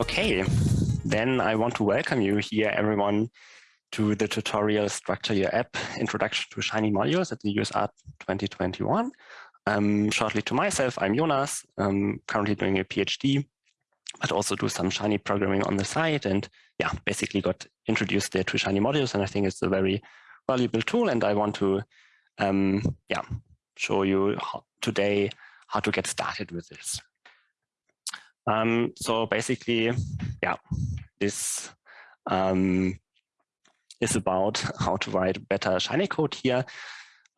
Okay, then I want to welcome you here, everyone, to the tutorial Structure Your App Introduction to Shiny Modules at the useR! 2021. Um, shortly to myself, I'm Jonas, I'm currently doing a PhD, but also do some Shiny programming on the side. And yeah, basically got introduced there to Shiny modules. And I think it's a very valuable tool. And I want to um, yeah, show you how, today how to get started with this. Um, so basically, yeah, this um, is about how to write better Shiny code here.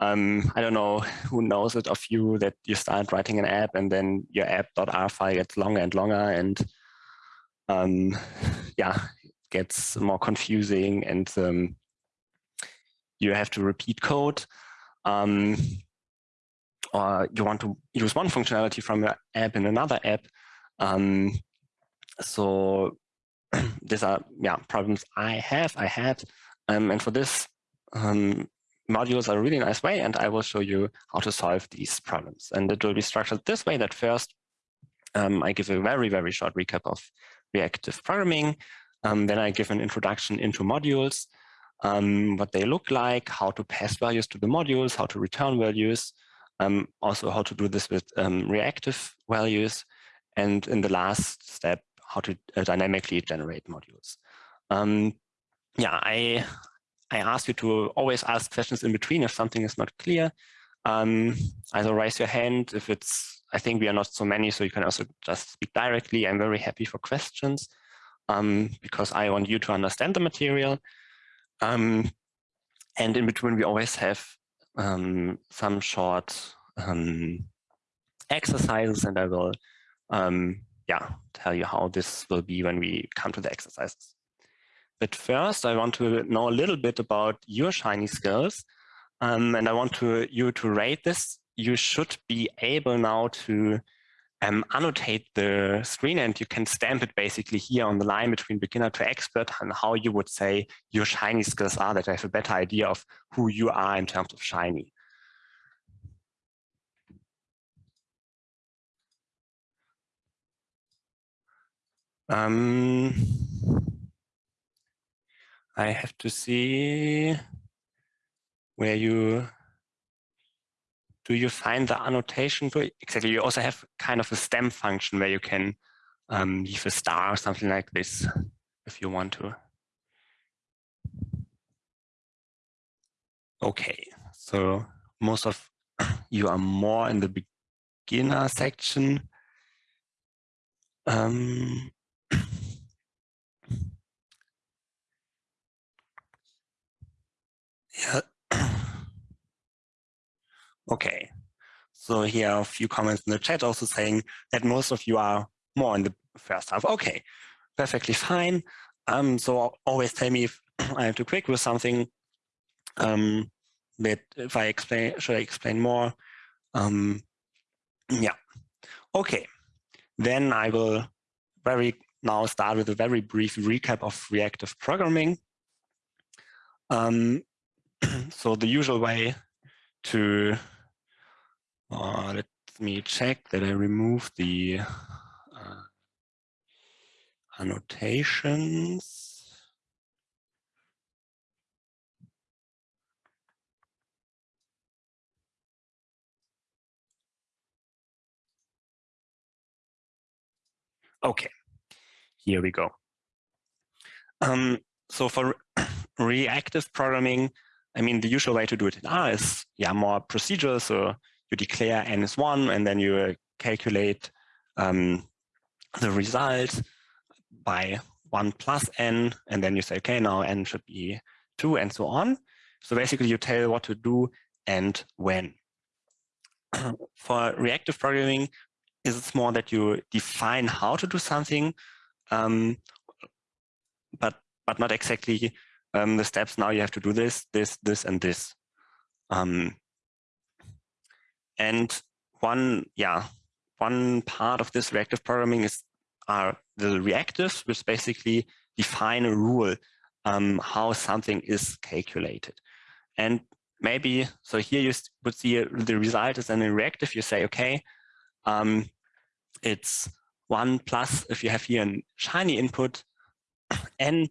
Um, I don't know who knows it of you that you start writing an app and then your app.r file gets longer and longer and um, yeah, gets more confusing and um, you have to repeat code. Um, or you want to use one functionality from your app in another app. Um, so these are yeah problems I have, I had. Um, and for this, um, modules are a really nice way, and I will show you how to solve these problems. And it will be structured this way that first, um, I give a very, very short recap of reactive programming. Um, then I give an introduction into modules, um, what they look like, how to pass values to the modules, how to return values, um, also how to do this with um, reactive values, and in the last step, how to uh, dynamically generate modules. Um, yeah, I I ask you to always ask questions in between if something is not clear. Um, either raise your hand if it's, I think we are not so many, so you can also just speak directly. I'm very happy for questions um, because I want you to understand the material. Um, and in between, we always have um, some short um, exercises, and I will, um, yeah, tell you how this will be when we come to the exercises. But first, I want to know a little bit about your Shiny skills. Um, and I want to you to rate this. You should be able now to um, annotate the screen and you can stamp it basically here on the line between beginner to expert and how you would say your Shiny skills are that I have a better idea of who you are in terms of Shiny. Um, I have to see where you do you find the annotation to exactly you also have kind of a stem function where you can um, leave a star or something like this if you want to okay so most of you are more in the beginner section um, Yeah. Okay. So here are a few comments in the chat also saying that most of you are more in the first half. Okay, perfectly fine. Um, so always tell me if I am too quick with something. Um, but if I explain, should I explain more? Um, yeah. Okay. Then I will very now start with a very brief recap of reactive programming. Um, so the usual way to, uh, let me check that I remove the uh, annotations. Okay, here we go. Um, so for reactive programming, I mean, the usual way to do it in R is yeah, more procedural. So you declare n is one, and then you uh, calculate um, the result by one plus n, and then you say, okay, now n should be two, and so on. So basically, you tell what to do and when. For reactive programming, it's more that you define how to do something, um, but but not exactly um, the steps now you have to do this, this, this, and this. Um, and one, yeah, one part of this reactive programming is are the reactives, which basically define a rule um, how something is calculated. And maybe, so here you would see the result is an reactive, you say, okay, um, it's one plus if you have here a shiny input, n,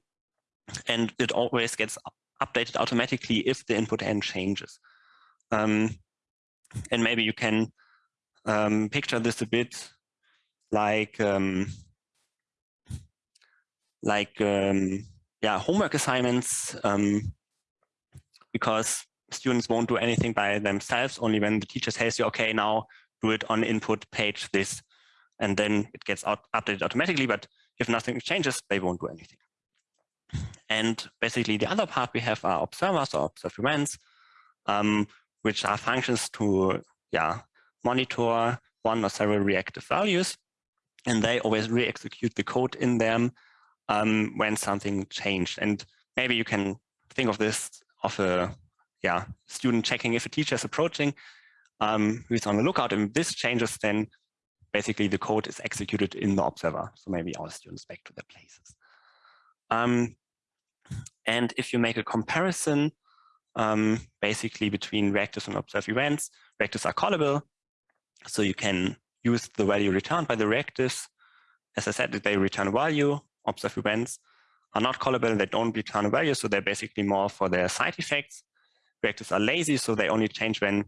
and it always gets updated automatically if the input n changes. Um, and maybe you can um, picture this a bit like um, like um, yeah homework assignments um, because students won't do anything by themselves only when the teacher says you okay now do it on input page this and then it gets out, updated automatically but if nothing changes they won't do anything. And basically the other part we have are observers or observe events um, which are functions to yeah monitor one or several reactive values and they always re-execute the code in them um, when something changed. And maybe you can think of this of a yeah student checking if a teacher is approaching, um, who's on the lookout, and this changes, then basically the code is executed in the observer. So maybe our students back to their places. Um, and if you make a comparison, um, basically between reactives and observed events, reactives are callable. So you can use the value returned by the reactives. As I said, they return value. Observed events are not callable. They don't return value. So they're basically more for their side effects. Reactives are lazy. So they only change when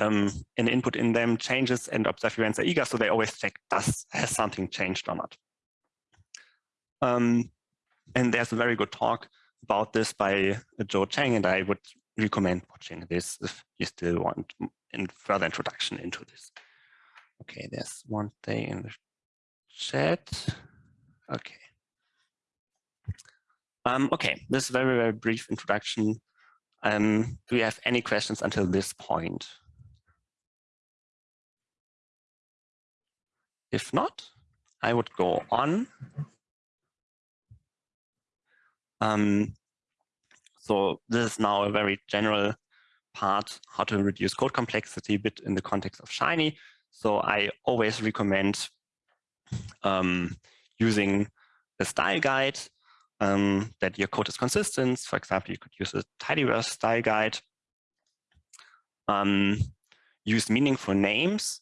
um, an input in them changes and observed events are eager. So they always check, does has something changed or not? Um, and there's a very good talk about this by Joe Cheng, and I would recommend watching this if you still want in further introduction into this. Okay, there's one thing in the chat. Okay. Um, okay, this very, very brief introduction. Um, do you have any questions until this point? If not, I would go on. Um, so this is now a very general part, how to reduce code complexity a bit in the context of Shiny. So I always recommend um, using a style guide um, that your code is consistent. For example, you could use a tidyverse style guide. Um, use meaningful names.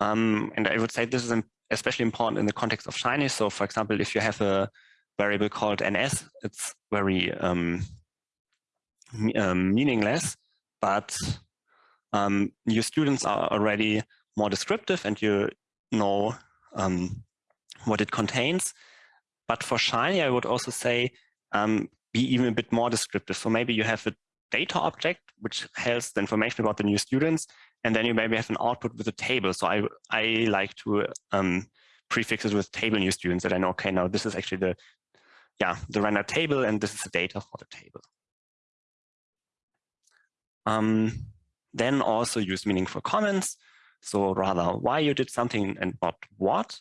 Um, and I would say this is especially important in the context of Shiny. So for example, if you have a variable called ns, it's very um, um, meaningless, but um, your students are already more descriptive and you know um, what it contains. But for Shiny, I would also say um, be even a bit more descriptive. So maybe you have a data object, which has the information about the new students, and then you maybe have an output with a table. So I, I like to um, prefix it with table new students that I know, okay, now this is actually the, yeah, the render table, and this is the data for the table. Um, then also use meaningful comments. So rather why you did something and not what.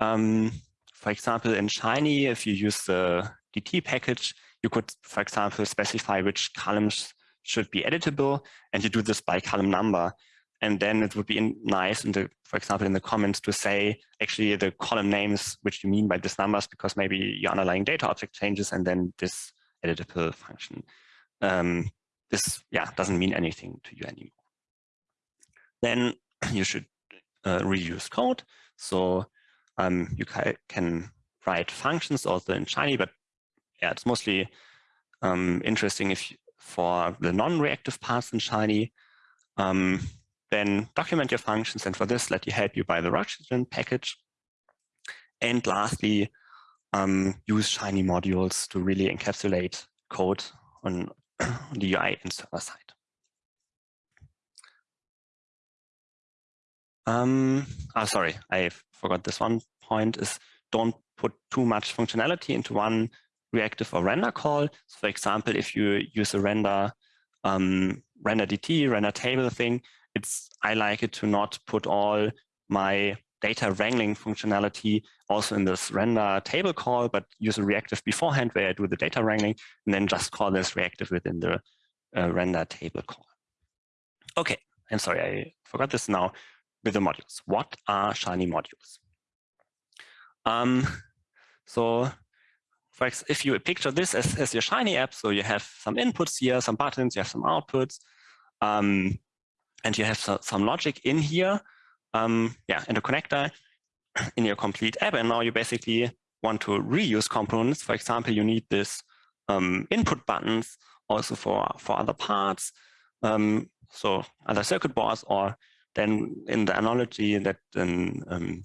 Um, for example, in Shiny, if you use the DT package, you could, for example, specify which columns should be editable, and you do this by column number. And then it would be in, nice, in the, for example, in the comments to say actually the column names which you mean by these numbers, because maybe your underlying data object changes, and then this editable function. Um, this yeah doesn't mean anything to you anymore. Then you should uh, reuse code. So um, you ca can write functions also in Shiny, but yeah, it's mostly um, interesting if you, for the non-reactive parts in Shiny. Um, then document your functions, and for this, let you help you by the roxygen package. And lastly, um, use Shiny modules to really encapsulate code on the UI and server side. Um, oh, sorry, I forgot this one point is don't put too much functionality into one reactive or render call. So for example, if you use a render um, render DT, render table thing, it's I like it to not put all my data wrangling functionality also in this render table call, but use a reactive beforehand where I do the data wrangling and then just call this reactive within the uh, render table call. Okay, I'm sorry, I forgot this now with the modules. What are Shiny modules? Um, so for if you picture this as, as your Shiny app, so you have some inputs here, some buttons, you have some outputs, um, and you have some logic in here, um, yeah, in the connector in your complete app. And now you basically want to reuse components. For example, you need this um, input buttons also for, for other parts. Um, so other circuit boards, or then in the analogy that in, um,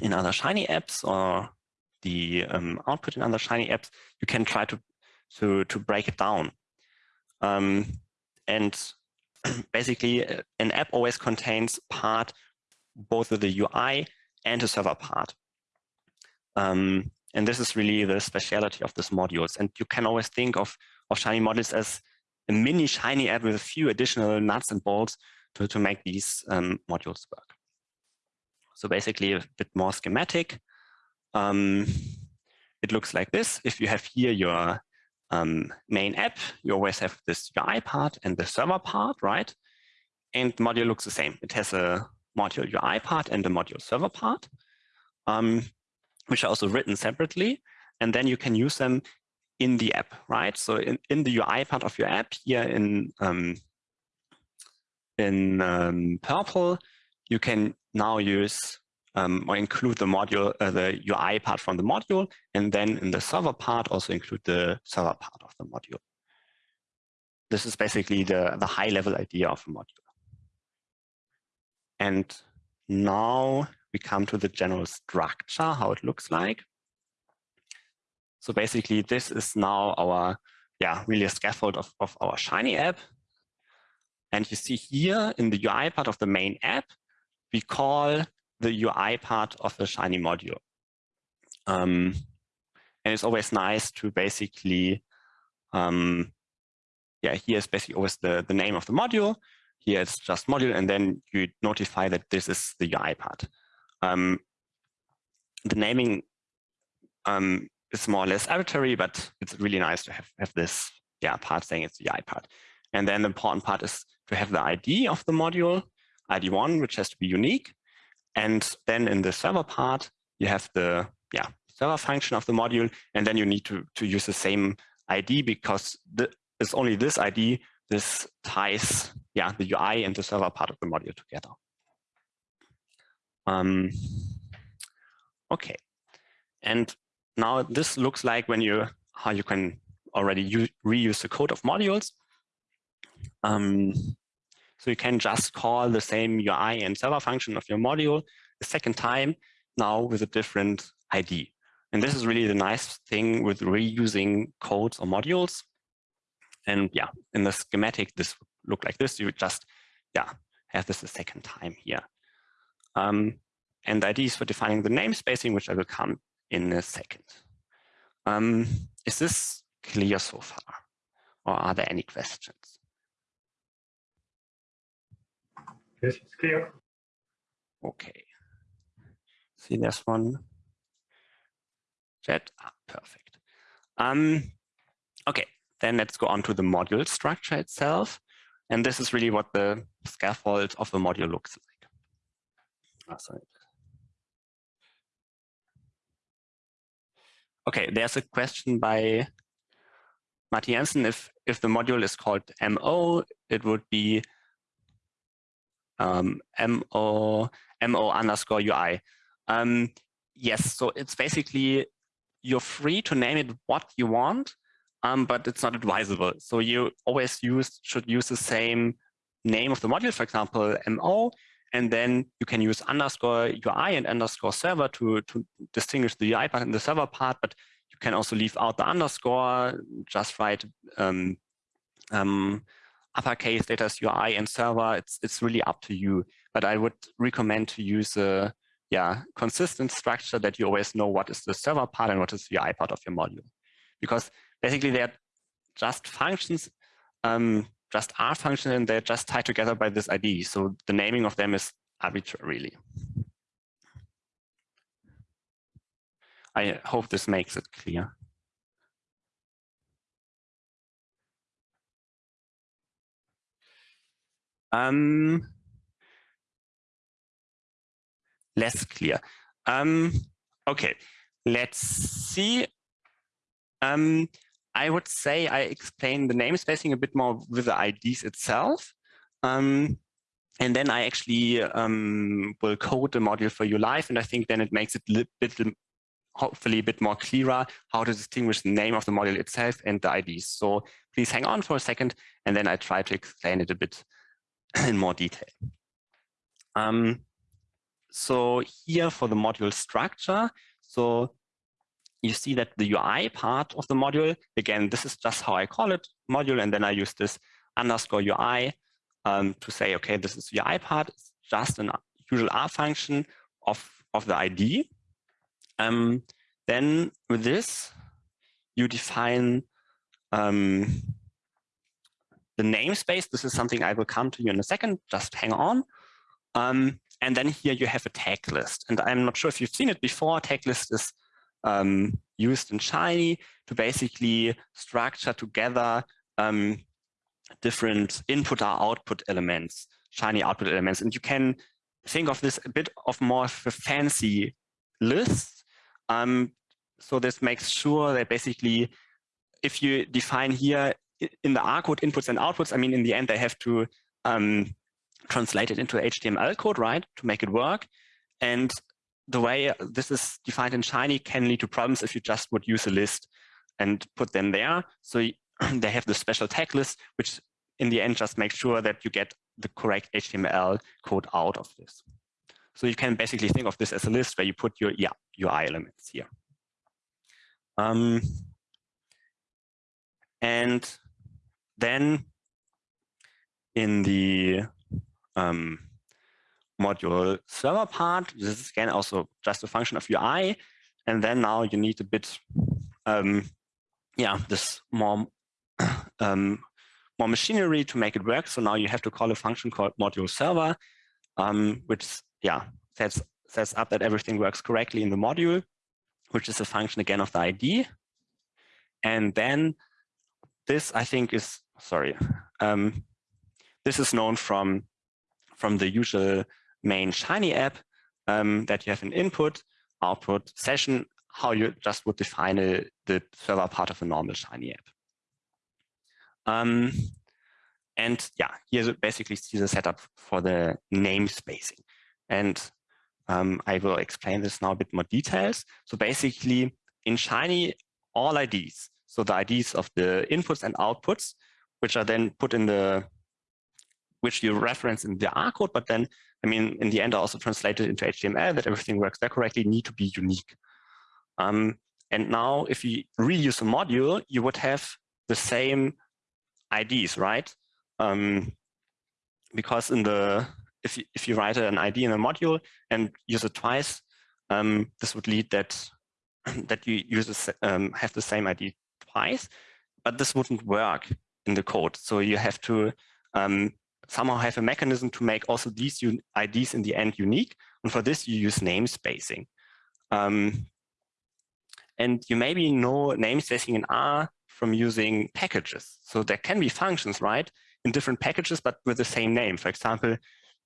in other Shiny apps or the um, output in other Shiny apps, you can try to, to, to break it down. Um, and basically, uh, an app always contains part, both of the UI and the server part. Um, and this is really the speciality of these modules. And you can always think of, of Shiny modules as a mini Shiny app with a few additional nuts and bolts to, to make these um, modules work. So basically a bit more schematic. Um, it looks like this. If you have here your um, main app, you always have this UI part and the server part, right? And module looks the same. It has a module UI part and the module server part, um, which are also written separately. And then you can use them in the app, right? So in, in the UI part of your app here in, um, in um, purple, you can now use um, or include the module, uh, the UI part from the module, and then in the server part also include the server part of the module. This is basically the, the high level idea of a module. And now we come to the general structure, how it looks like. So basically this is now our, yeah, really a scaffold of, of our Shiny app. And you see here in the UI part of the main app, we call the UI part of the Shiny module. Um, and it's always nice to basically, um, yeah, here's basically always the, the name of the module. Here it's just module, and then you notify that this is the UI part. Um, the naming um, is more or less arbitrary, but it's really nice to have, have this yeah, part saying it's the UI part. And then the important part is to have the ID of the module, ID1, which has to be unique. And then in the server part, you have the yeah server function of the module, and then you need to, to use the same ID because the, it's only this ID, this ties yeah the UI and the server part of the module together. Um, okay, and now this looks like when you how you can already use, reuse the code of modules. Um, so you can just call the same UI and server function of your module a second time now with a different ID. And this is really the nice thing with reusing codes or modules. And yeah, in the schematic, this would look like this. You would just, yeah, have this a second time here. Um, and the IDs for defining the namespacing, which I will come in a second. Um, is this clear so far? Or are there any questions? Yes, it's clear. Okay. See this one? Chat, ah, perfect. Um, okay, then let's go on to the module structure itself. And this is really what the scaffold of the module looks like. Oh, sorry. Okay, there's a question by Martin Jensen. If, if the module is called MO, it would be um, MO, MO underscore UI. Um, yes, so it's basically, you're free to name it what you want, um, but it's not advisable. So you always use should use the same name of the module, for example, MO, and then you can use underscore UI and underscore server to, to distinguish the UI part and the server part, but you can also leave out the underscore, just write um, um, uppercase letters UI and server, it's, it's really up to you. But I would recommend to use a yeah, consistent structure that you always know what is the server part and what is the UI part of your module. Because basically they're just functions, um, just are functions and they're just tied together by this ID. So the naming of them is arbitrarily. I hope this makes it clear. Um, less clear. Um, okay, let's see. Um, I would say I explain the namespacing a bit more with the IDs itself. Um, and then I actually um, will code the module for you live. And I think then it makes it a bit, hopefully a bit more clearer how to distinguish the name of the module itself and the IDs. So please hang on for a second, and then I try to explain it a bit in more detail. Um, so here for the module structure, so you see that the UI part of the module, again, this is just how I call it module, and then I use this underscore UI um, to say, okay, this is UI part, it's just an usual R function of, of the ID. Um, then with this, you define um, the namespace. This is something I will come to you in a second, just hang on. Um, and then here you have a tag list. And I'm not sure if you've seen it before, tag list is um, used in Shiny to basically structure together um, different input or output elements, Shiny output elements. And you can think of this a bit of more of a fancy list. Um, so this makes sure that basically, if you define here in the R code inputs and outputs, I mean, in the end, they have to um, translate it into HTML code, right, to make it work. And the way this is defined in Shiny can lead to problems if you just would use a list and put them there. So they have the special tag list, which in the end just makes sure that you get the correct HTML code out of this. So you can basically think of this as a list where you put your yeah, UI elements here. Um, and then in the um, module server part. This is again also just a function of UI. And then now you need a bit, um, yeah, this more, um, more machinery to make it work. So now you have to call a function called module server, um, which, yeah, sets, sets up that everything works correctly in the module, which is a function again of the ID. And then this, I think, is, sorry, um, this is known from, from the usual main Shiny app um, that you have an input, output session, how you just would define a, the server part of a normal Shiny app. Um, and yeah, here basically see the setup for the namespacing. And um, I will explain this now a bit more details. So basically in Shiny, all IDs, so the IDs of the inputs and outputs, which are then put in the, which you reference in the R code, but then I mean, in the end, I also translated into HTML that everything works there correctly, need to be unique. Um, and now if you reuse a module, you would have the same IDs, right? Um, because in the if you, if you write an ID in a module and use it twice, um, this would lead that that you use a, um, have the same ID twice, but this wouldn't work in the code. So you have to um, somehow have a mechanism to make also these IDs in the end unique. And for this, you use namespacing. Um, and you maybe know namespacing in R from using packages. So there can be functions, right, in different packages, but with the same name. For example,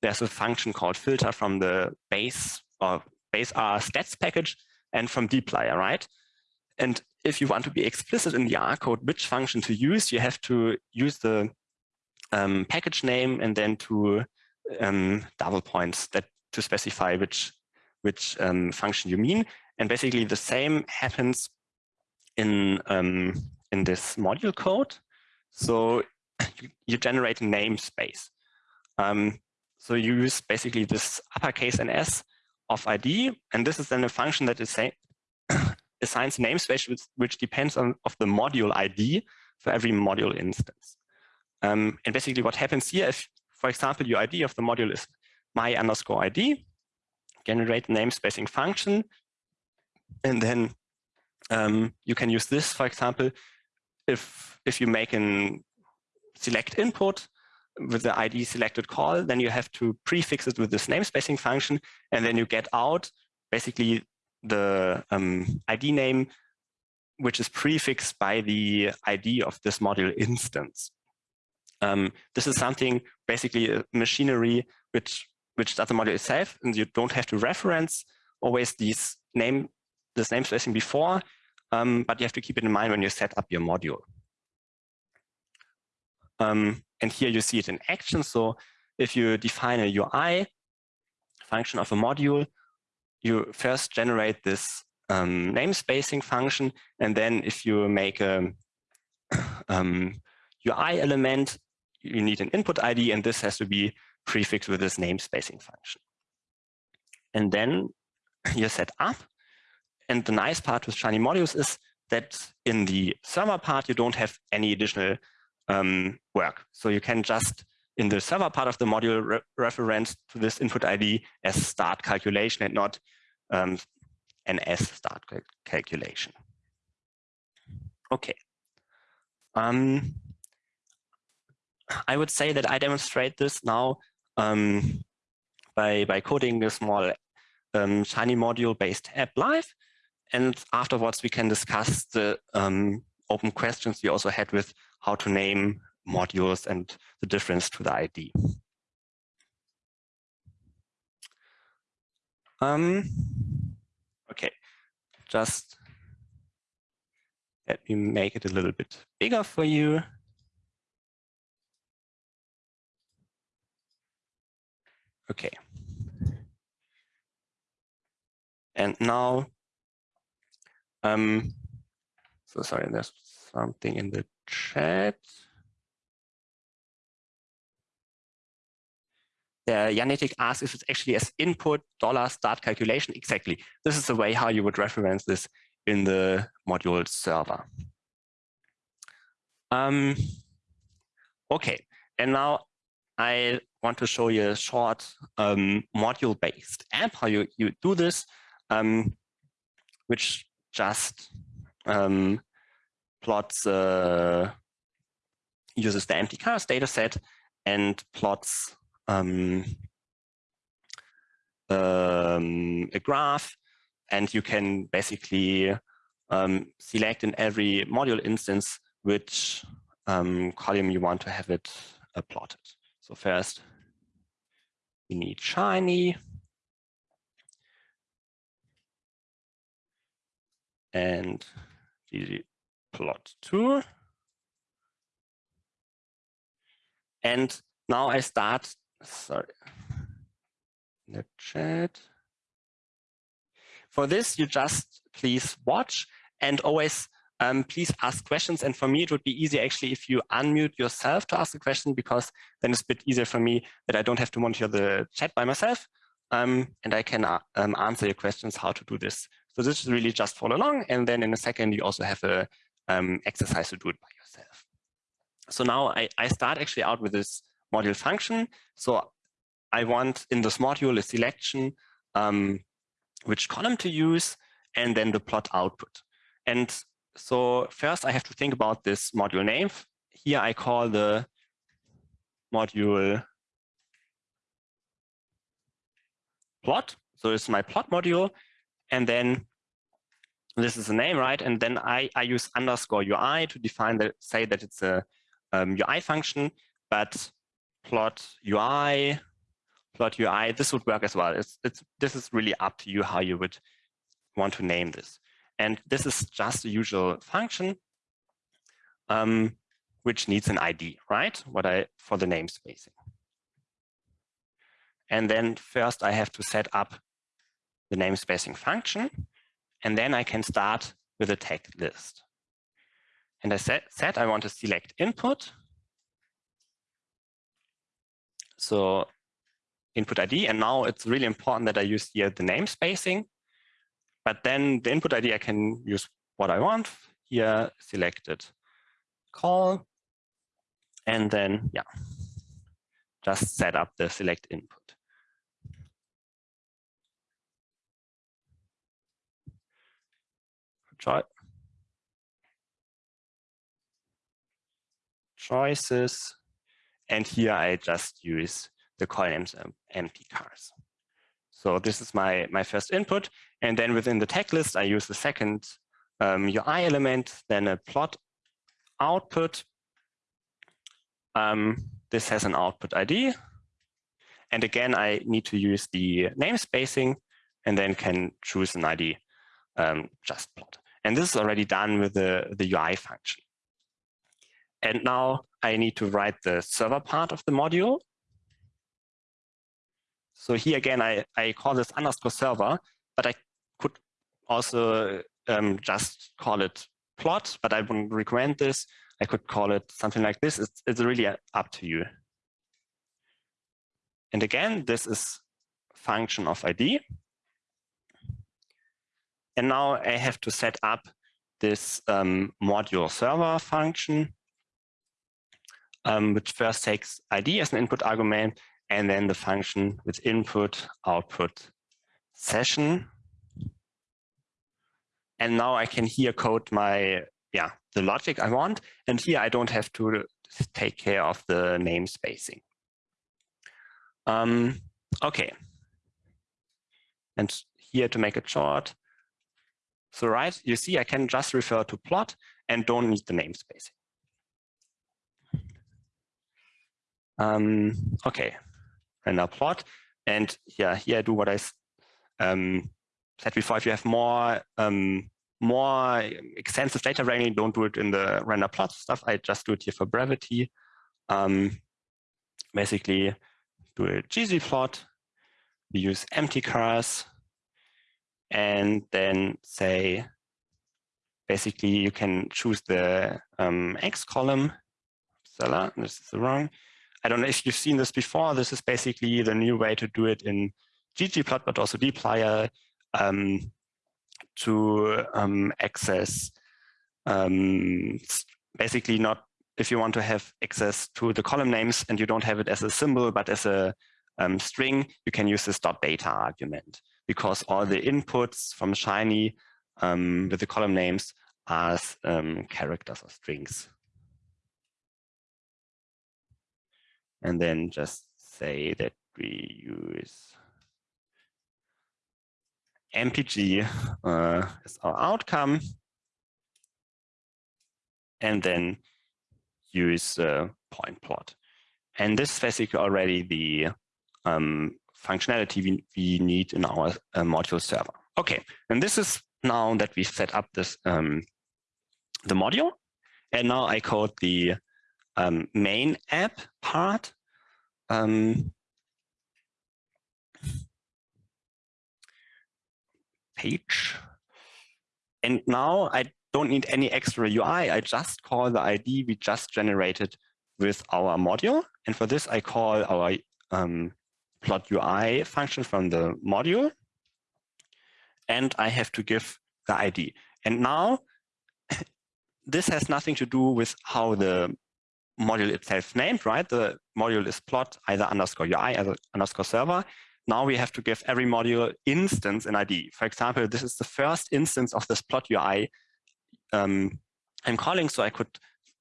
there's a function called filter from the base or base R stats package and from dplyr, right? And if you want to be explicit in the R code which function to use, you have to use the um, package name and then two um, double points that to specify which which um, function you mean. And basically the same happens in um, in this module code. So you, you generate a namespace. Um, so you use basically this uppercase NS of ID, and this is then a function that is say, assigns namespace which, which depends on of the module ID for every module instance. Um, and basically what happens here, if, for example, your ID of the module is my underscore ID, generate namespacing function, and then um, you can use this, for example, if, if you make an select input with the ID selected call, then you have to prefix it with this namespacing function, and then you get out basically the um, ID name, which is prefixed by the ID of this module instance. Um, this is something basically machinery which which does the module itself, and you don't have to reference always these name this name spacing before. um, but you have to keep it in mind when you set up your module. Um, and here you see it in action. So if you define a UI function of a module, you first generate this um, namespacing function. And then if you make a um, UI element, you need an input ID, and this has to be prefixed with this namespacing function. And then you're set up. And the nice part with Shiny modules is that in the server part, you don't have any additional um, work. So you can just, in the server part of the module, re reference to this input ID as start calculation and not um, an S start cal calculation. Okay. Um, I would say that I demonstrate this now um, by, by coding a small um, Shiny module-based app live. And afterwards, we can discuss the um, open questions we also had with how to name modules and the difference to the ID. Um, okay, just let me make it a little bit bigger for you. Okay. And now, um, so sorry, there's something in the chat. Uh, asks if it's actually as input dollar start calculation. Exactly. This is the way how you would reference this in the module server. Um, okay, and now I want to show you a short um, module-based app, how you, you do this, um, which just um, plots, uh, uses the mtcars data set and plots um, um, a graph. And you can basically um, select in every module instance which um, column you want to have it uh, plotted. So first, we need Shiny. And plot two. And now I start, sorry, the chat. For this, you just please watch and always um, please ask questions. And for me, it would be easy actually if you unmute yourself to ask a question, because then it's a bit easier for me that I don't have to monitor the chat by myself. Um, and I can uh, um, answer your questions how to do this. So this is really just follow along. And then in a second, you also have a um, exercise to do it by yourself. So now I, I start actually out with this module function. So I want in this module a selection, um, which column to use, and then the plot output. And so first I have to think about this module name. Here I call the module plot. So it's my plot module. And then this is the name, right? And then I, I use underscore UI to define that, say that it's a um, UI function, but plot UI, plot UI, this would work as well. It's, it's, this is really up to you how you would want to name this. And this is just a usual function, um, which needs an ID, right? What I for the namespacing. And then first I have to set up the namespacing function, and then I can start with a tag list. And I said I want to select input. So input ID, and now it's really important that I use here the namespacing but then the input ID, I can use what I want. Here, selected call. And then, yeah, just set up the select input. Try. Choices. And here I just use the columns um, mtcars. So this is my, my first input. And then within the tag list, I use the second um, UI element, then a plot output. Um, this has an output ID. And again, I need to use the namespacing and then can choose an ID, um, just plot. And this is already done with the, the UI function. And now I need to write the server part of the module. So here again, I, I call this underscore server, but I could also um, just call it plot, but I wouldn't recommend this. I could call it something like this. It's, it's really up to you. And again, this is function of ID. And now I have to set up this um, module server function, um, which first takes ID as an input argument, and then the function with input, output, session. And now I can here code my, yeah, the logic I want. And here I don't have to take care of the namespacing. Um, okay. And here to make it short, so right, you see I can just refer to plot and don't need the namespace. Um, okay, now plot. And yeah, here I do what I um, said before. If you have more um, more extensive data wrangling, don't do it in the render plot stuff. I just do it here for brevity. Um, basically, do a ggplot. We use mtcars and then say, basically you can choose the um, X column. Stella, this is the wrong. I don't know if you've seen this before. This is basically the new way to do it in ggplot, but also dplyr um, to um, access um, basically not if you want to have access to the column names and you don't have it as a symbol, but as a um, string, you can use this dot data argument because all the inputs from Shiny um, with the column names are um, characters or strings. And then just say that we use MPG uh, as our outcome, and then use uh, point plot. And this is basically already the um, functionality we, we need in our uh, module server. Okay, and this is now that we set up this um, the module, and now I code the um, main app part. Um, page. And now I don't need any extra UI. I just call the ID we just generated with our module. And for this, I call our um, plot UI function from the module. And I have to give the ID. And now this has nothing to do with how the module itself named, right? The module is plot either underscore UI, either underscore server. Now we have to give every module instance an ID. For example, this is the first instance of this plot UI um, I'm calling. So I could,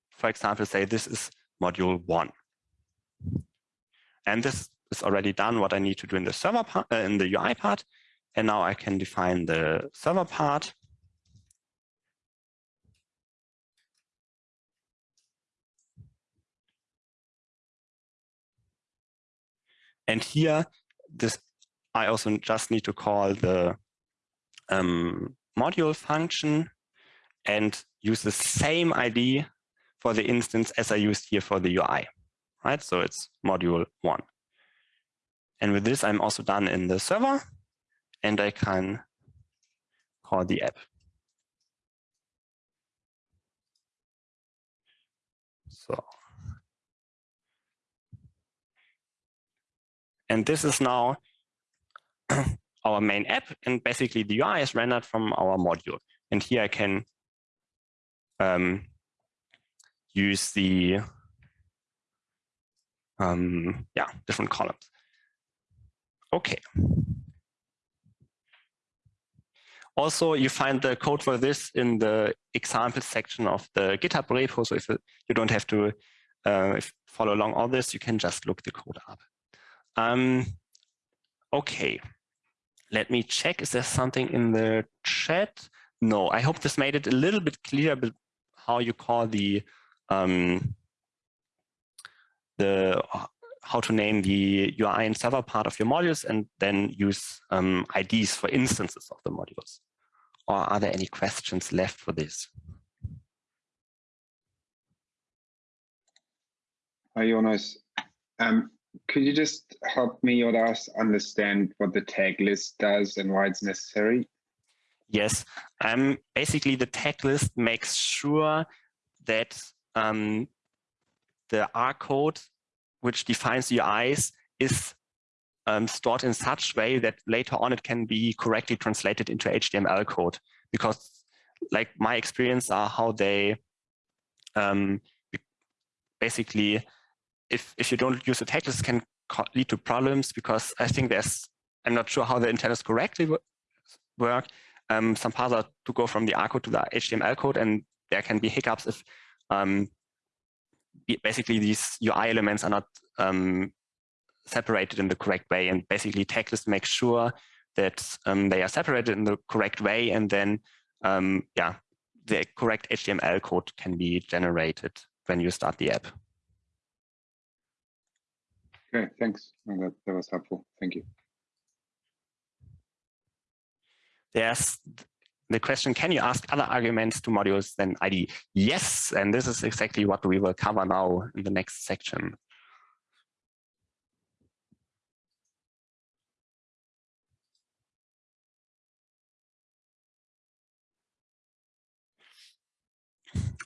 for example, say this is module one. And this is already done what I need to do in the server part, uh, in the UI part. And now I can define the server part. And here, this I also just need to call the um, module function and use the same ID for the instance as I used here for the UI, right? So it's module one. And with this, I'm also done in the server and I can call the app. So, and this is now our main app and basically the UI is rendered from our module. And here I can um, use the um, yeah different columns. Okay. Also, you find the code for this in the example section of the GitHub repo. So if you don't have to uh, follow along all this, you can just look the code up. Um, okay, let me check. Is there something in the chat? No, I hope this made it a little bit clearer how you call the um, the how to name the UI and server part of your modules and then use um, IDs for instances of the modules. or are there any questions left for this? Hi, Jonas. Um, could you just help me or us understand what the tag list does and why it's necessary? Yes, um, basically the tag list makes sure that um, the R code, which defines UIs, is um, stored in such way that later on it can be correctly translated into HTML code. Because like my experience are how they um, basically, if, if you don't use the tag can lead to problems because I think there's, I'm not sure how the antennas correctly work. Um, some parts are to go from the R code to the HTML code, and there can be hiccups if um, basically these UI elements are not um, separated in the correct way. And basically tag makes sure that um, they are separated in the correct way. And then, um, yeah, the correct HTML code can be generated when you start the app. Okay, thanks. that, that was helpful. Thank you. There's the question, can you ask other arguments to modules than ID? Yes, and this is exactly what we will cover now in the next section.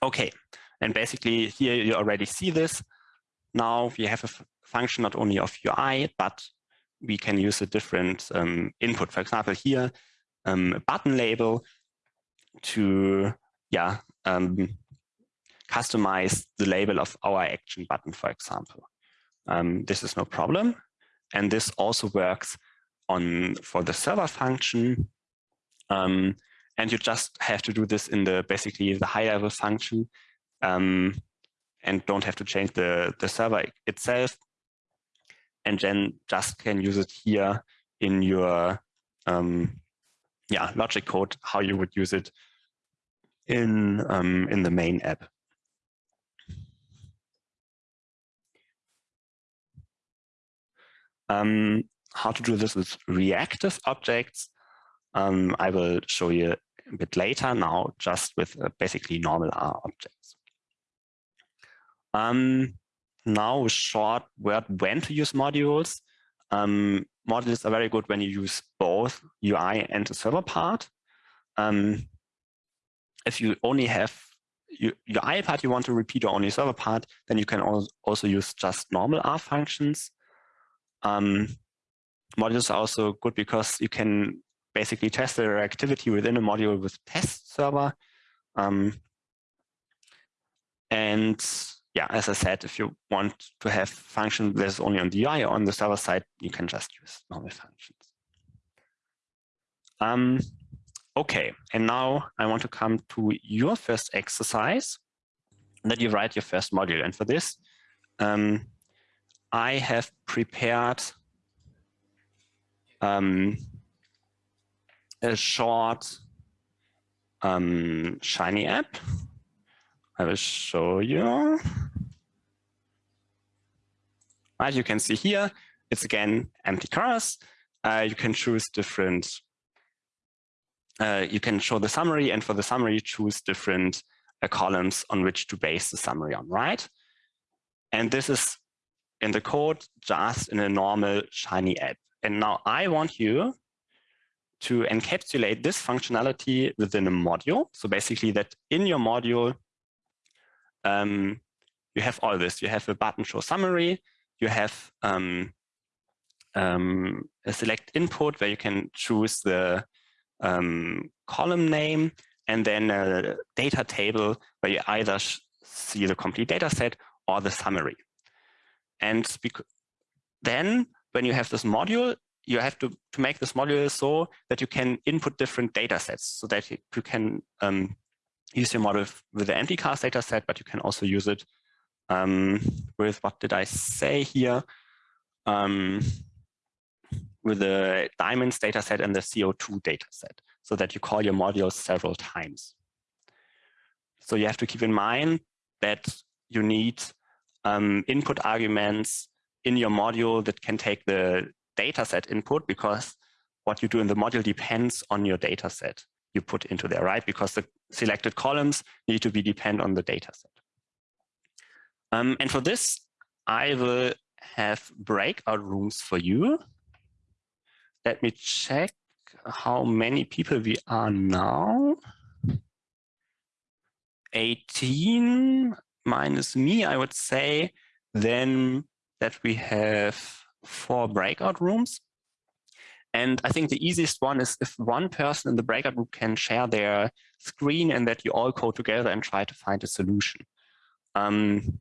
Okay, and basically here you already see this. Now we have a function not only of UI, but we can use a different um, input. For example, here, um, a button label to yeah um, customize the label of our action button, for example. Um, this is no problem. And this also works on for the server function. Um, and you just have to do this in the basically the high level function um, and don't have to change the, the server itself. And then just can use it here in your um, yeah, logic code, how you would use it in, um, in the main app. Um, how to do this with reactive objects, um, I will show you a bit later now, just with uh, basically normal R objects. Now short word when to use modules. Um, modules are very good when you use both UI and the server part. Um, if you only have your UI part you want to repeat or only server part, then you can also use just normal R functions. Um, modules are also good because you can basically test their activity within a module with test server. Um, and yeah, as I said, if you want to have function that's only on the UI or on the server side, you can just use normal functions. Um, okay, and now I want to come to your first exercise that you write your first module. And for this, um, I have prepared um, a short um, Shiny app. I will show you. As you can see here, it's again mtcars. Uh, you can choose different, uh, you can show the summary and for the summary choose different uh, columns on which to base the summary on, right? And this is in the code just in a normal Shiny app. And now I want you to encapsulate this functionality within a module. So basically that in your module, um, you have all this. You have a button show summary, you have um, um, a select input where you can choose the um, column name and then a data table where you either see the complete data set or the summary. And then when you have this module, you have to, to make this module so that you can input different data sets so that you, you can um, use your model with the mtcars data set, but you can also use it um, with, what did I say here? Um, with the diamonds data set and the CO2 data set so that you call your module several times. So you have to keep in mind that you need um, input arguments in your module that can take the data set input because what you do in the module depends on your data set. You put into there, right? Because the selected columns need to be depend on the data set. Um, and for this, I will have breakout rooms for you. Let me check how many people we are now. 18 minus me, I would say, then that we have four breakout rooms. And I think the easiest one is if one person in the breakout group can share their screen and that you all code together and try to find a solution. Um,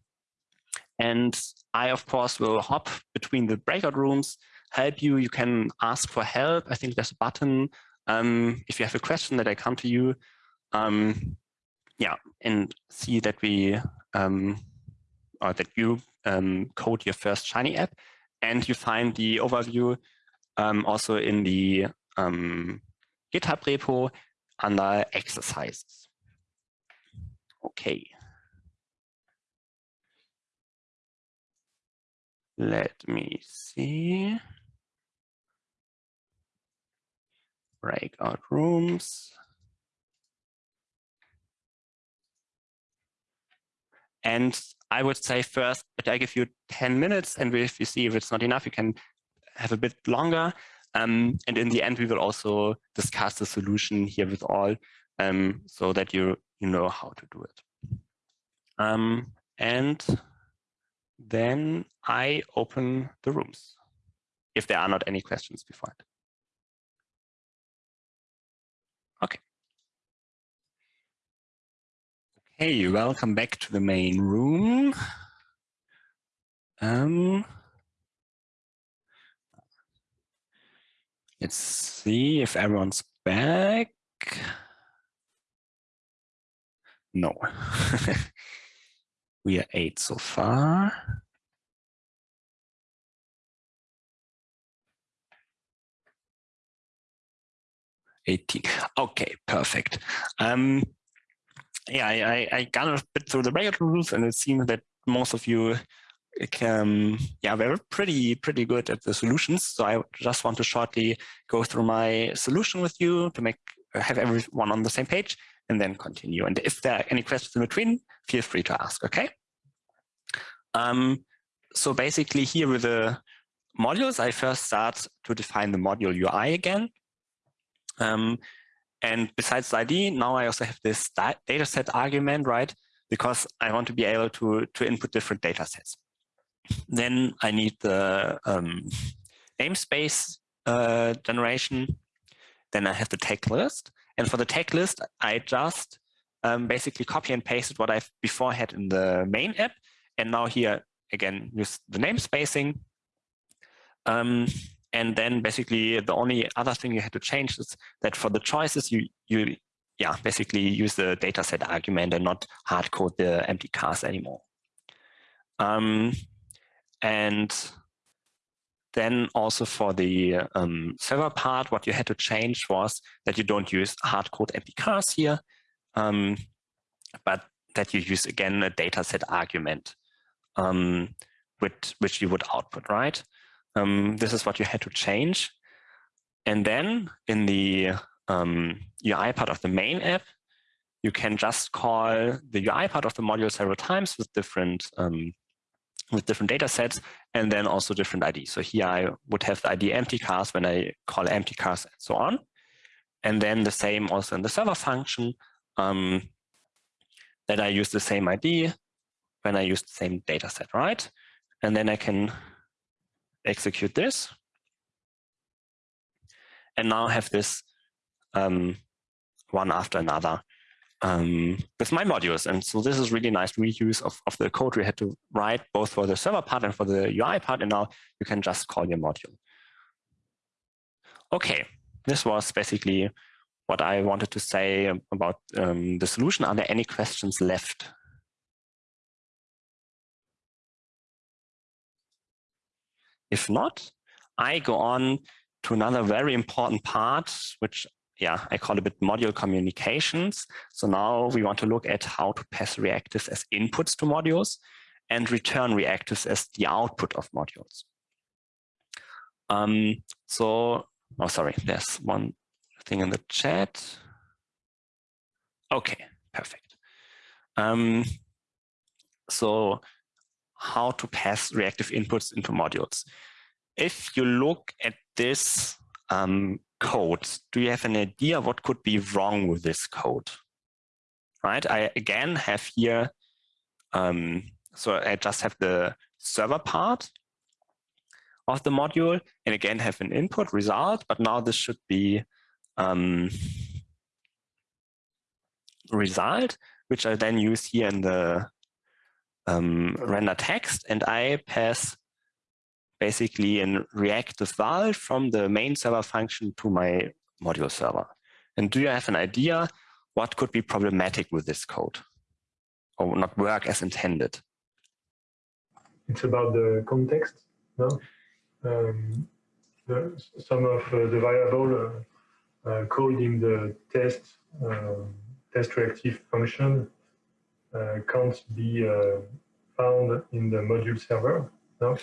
and I, of course, will hop between the breakout rooms, help you. You can ask for help. I think there's a button. Um, if you have a question that I come to you, um, yeah, and see that we, um, or that you um, code your first Shiny app and you find the overview also in the um, GitHub repo under exercises. Okay. Let me see. Breakout rooms. And I would say first, but I give you 10 minutes, and if you see if it's not enough, you can have a bit longer. Um, and in the end, we will also discuss the solution here with all um, so that you, you know how to do it. Um, and then I open the rooms if there are not any questions before it. Okay. Okay, welcome back to the main room. Um, let's see if everyone's back. No. we are eight so far. Eighteen. Okay, perfect. Um, yeah, I, I got a bit through the breakout rules, and it seems that most of you can, yeah, we're pretty pretty good at the solutions. So I just want to shortly go through my solution with you to make have everyone on the same page, and then continue. And if there are any questions in between, feel free to ask. Okay. Um, so basically, here with the modules, I first start to define the module UI again. Um, and besides the ID, now I also have this data set argument, right? Because I want to be able to, to input different data sets. Then I need the um, namespace uh, generation. Then I have the tag list. And for the tag list, I just um, basically copy and pasted what I've before had in the main app. And now here, again, use the namespacing. Um, and then basically the only other thing you had to change is that for the choices, you, you yeah, basically use the dataset argument and not hard code the mtcars anymore. Um, and then also for the um, server part, what you had to change was that you don't use hard code mtcars here, um, but that you use again a dataset argument, um, which, which you would output, right? Um, this is what you had to change. And then in the um, UI part of the main app, you can just call the UI part of the module several times with different um, with different data sets and then also different IDs. So here I would have the ID mtcars when I call mtcars and so on. And then the same also in the server function um, that I use the same ID when I use the same data set, right? And then I can execute this. And now have this um, one after another um, with my modules. And so this is really nice reuse of, of the code we had to write both for the server part and for the UI part. And now you can just call your module. Okay, this was basically what I wanted to say about um, the solution. Are there any questions left? If not, I go on to another very important part, which yeah, I call it module communications. So now we want to look at how to pass reactives as inputs to modules and return reactives as the output of modules. Um, so, oh, sorry, there's one thing in the chat. Okay, perfect. Um, so how to pass reactive inputs into modules. If you look at this um, code, do you have an idea what could be wrong with this code? Right, I again have here, um, so I just have the server part of the module and again have an input result, but now this should be um, result, which I then use here in the um, render text and I pass basically a reactive val from the main server function to my module server. And do you have an idea what could be problematic with this code or not work as intended? It's about the context, no? Um, the, some of uh, the variable uh, uh, called in the test um, test reactive function uh, can't be uh, found in the module server, no?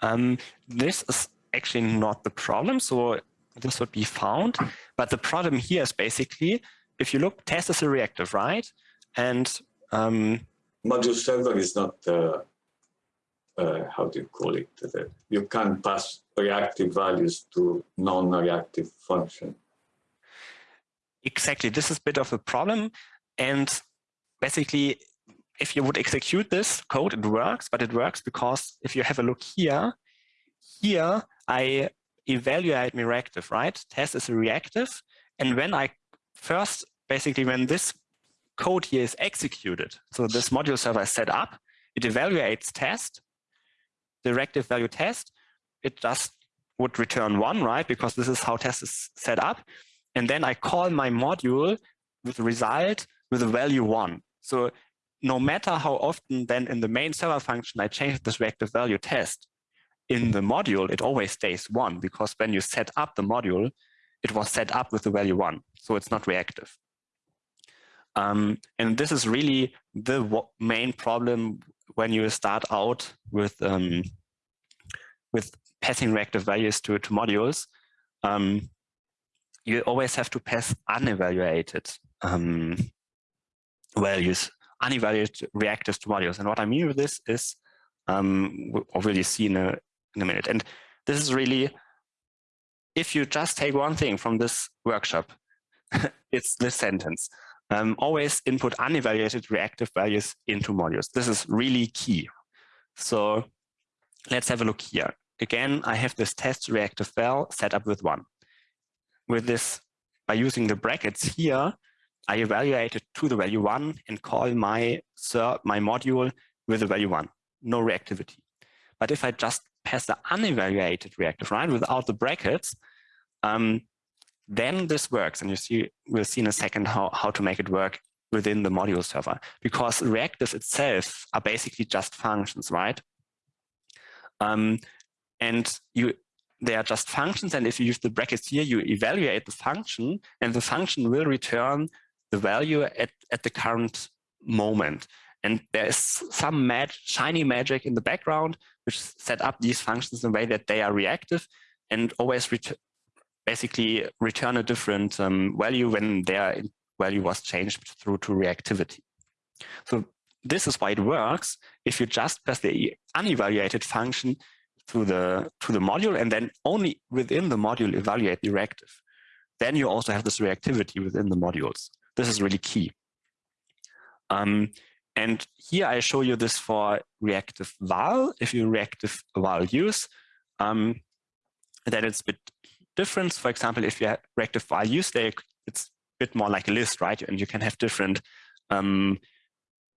Um, this is actually not the problem. So this would be found. But the problem here is basically, if you look, test is a reactive, right? And um, module server is not, uh, uh, how do you call it? You can't pass reactive values to non-reactive function. Exactly. This is a bit of a problem. And basically, if you would execute this code, it works, but it works because if you have a look here, here I evaluate my reactive, right? Test is reactive. And when I first, basically when this code here is executed, so this module server is set up, it evaluates test, the reactive value test, it just would return one, right? Because this is how test is set up. And then I call my module with result with a value one. So no matter how often then in the main server function I change this reactive value test, in the module, it always stays one because when you set up the module, it was set up with the value one. So it's not reactive. Um, and this is really the main problem when you start out with um, with passing reactive values to, to modules. Um, you always have to pass unevaluated um, values unevaluated reactors to modules. And what I mean with this is, um, or will you see in a, in a minute. And this is really, if you just take one thing from this workshop, it's this sentence. Um, always input unevaluated reactive values into modules. This is really key. So let's have a look here. Again, I have this test reactive val set up with one. With this, by using the brackets here, I evaluate it to the value one and call my my module with the value one, no reactivity. But if I just pass the unevaluated reactive, right, without the brackets, um, then this works. And you see, we'll see in a second how, how to make it work within the module server because reactives itself are basically just functions, right? Um, and you they are just functions. And if you use the brackets here, you evaluate the function and the function will return the value at, at the current moment. And there is some mag shiny magic in the background, which set up these functions in a way that they are reactive and always ret basically return a different um, value when their value was changed through to reactivity. So this is why it works if you just pass the unevaluated function to the to the module and then only within the module evaluate the reactive. Then you also have this reactivity within the modules. This is really key. Um, and here I show you this for reactive val. If you reactive val use, um, then it's a bit different. For example, if you have reactive val use, they, it's a bit more like a list, right? And you can have different um,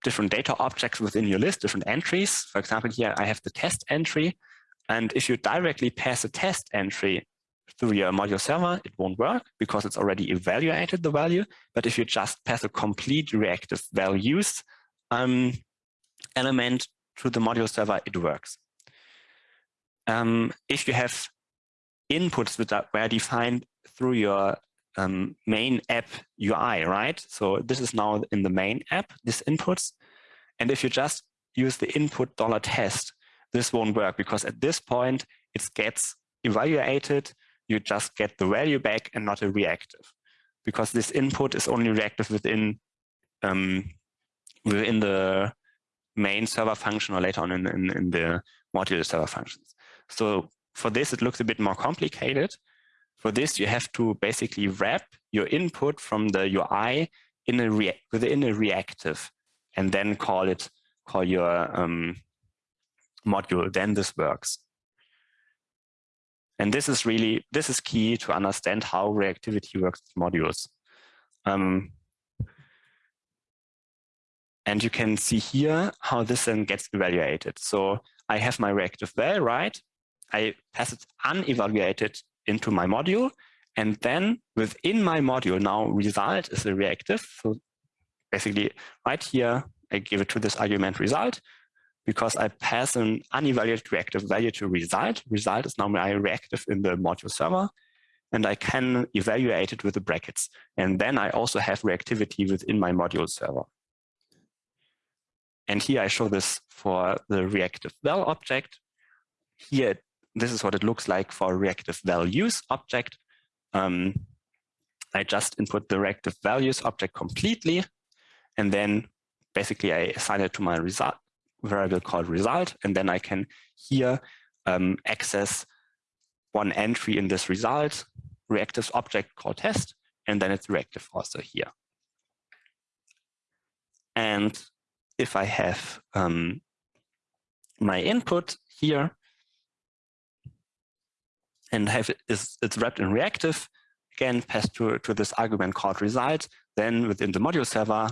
different data objects within your list, different entries. For example, here I have the test entry. And if you directly pass a test entry through your module server, it won't work because it's already evaluated the value. But if you just pass a complete reactive values um, element to the module server, it works. Um, if you have inputs that were defined through your um, main app UI, right? So this is now in the main app, this inputs. And if you just use the input dollar test, this won't work because at this point it gets evaluated you just get the value back and not a reactive because this input is only reactive within um, within the main server function or later on in, in, in the module server functions. So for this, it looks a bit more complicated. For this, you have to basically wrap your input from the UI in a within a reactive and then call it, call your um, module, then this works. And this is really, this is key to understand how reactivity works with modules. Um, and you can see here how this then gets evaluated. So I have my reactive val, right? I pass it unevaluated into my module. And then within my module, now result is a reactive. So basically right here, I give it to this argument result because I pass an unevaluated reactive value to result. Result is normally reactive in the module server and I can evaluate it with the brackets. And then I also have reactivity within my module server. And here I show this for the reactive val object. Here, this is what it looks like for reactive values object. Um, I just input the reactive values object completely, and then basically I assign it to my result variable called result, and then I can here um, access one entry in this result, reactive object called test, and then it's reactive also here. And if I have um, my input here and have it is it's wrapped in reactive, again passed to, to this argument called result, then within the module server,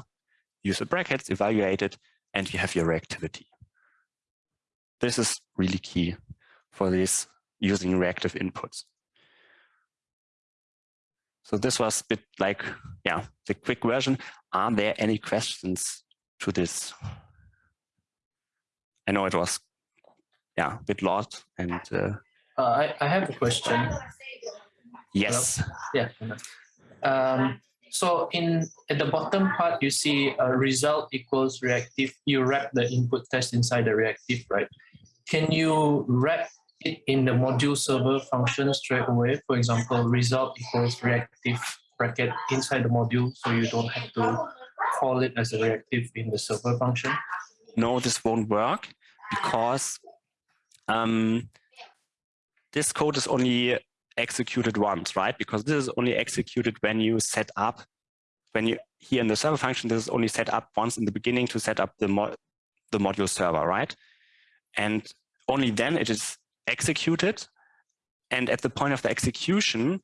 use the brackets, evaluate it, and you have your reactivity. This is really key for this using reactive inputs. So this was a bit like, yeah, the quick version. Are there any questions to this? I know it was, yeah, a bit lot and. Uh, uh, I, I have a question. Yes. Hello? Yeah. Um, so in at the bottom part, you see a result equals reactive. You wrap the input test inside the reactive, right? Can you wrap it in the module server function straight away? For example, result equals reactive bracket inside the module, so you don't have to call it as a reactive in the server function? No, this won't work because um, this code is only executed once, right? Because this is only executed when you set up, when you here in the server function, this is only set up once in the beginning to set up the, mo the module server, right? And only then it is executed. And at the point of the execution,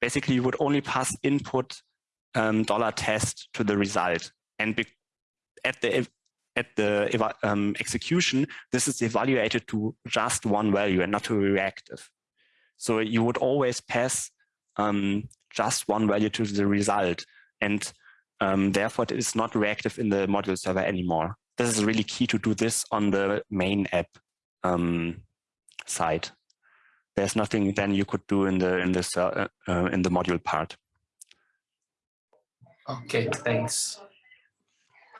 basically you would only pass input um, dollar test to the result. And at the at the um, execution, this is evaluated to just one value and not to reactive. So you would always pass um, just one value to the result. And um, therefore, it is not reactive in the module server anymore. This is really key to do this on the main app um, side. There's nothing then you could do in the in this uh, uh, in the module part. Okay, thanks.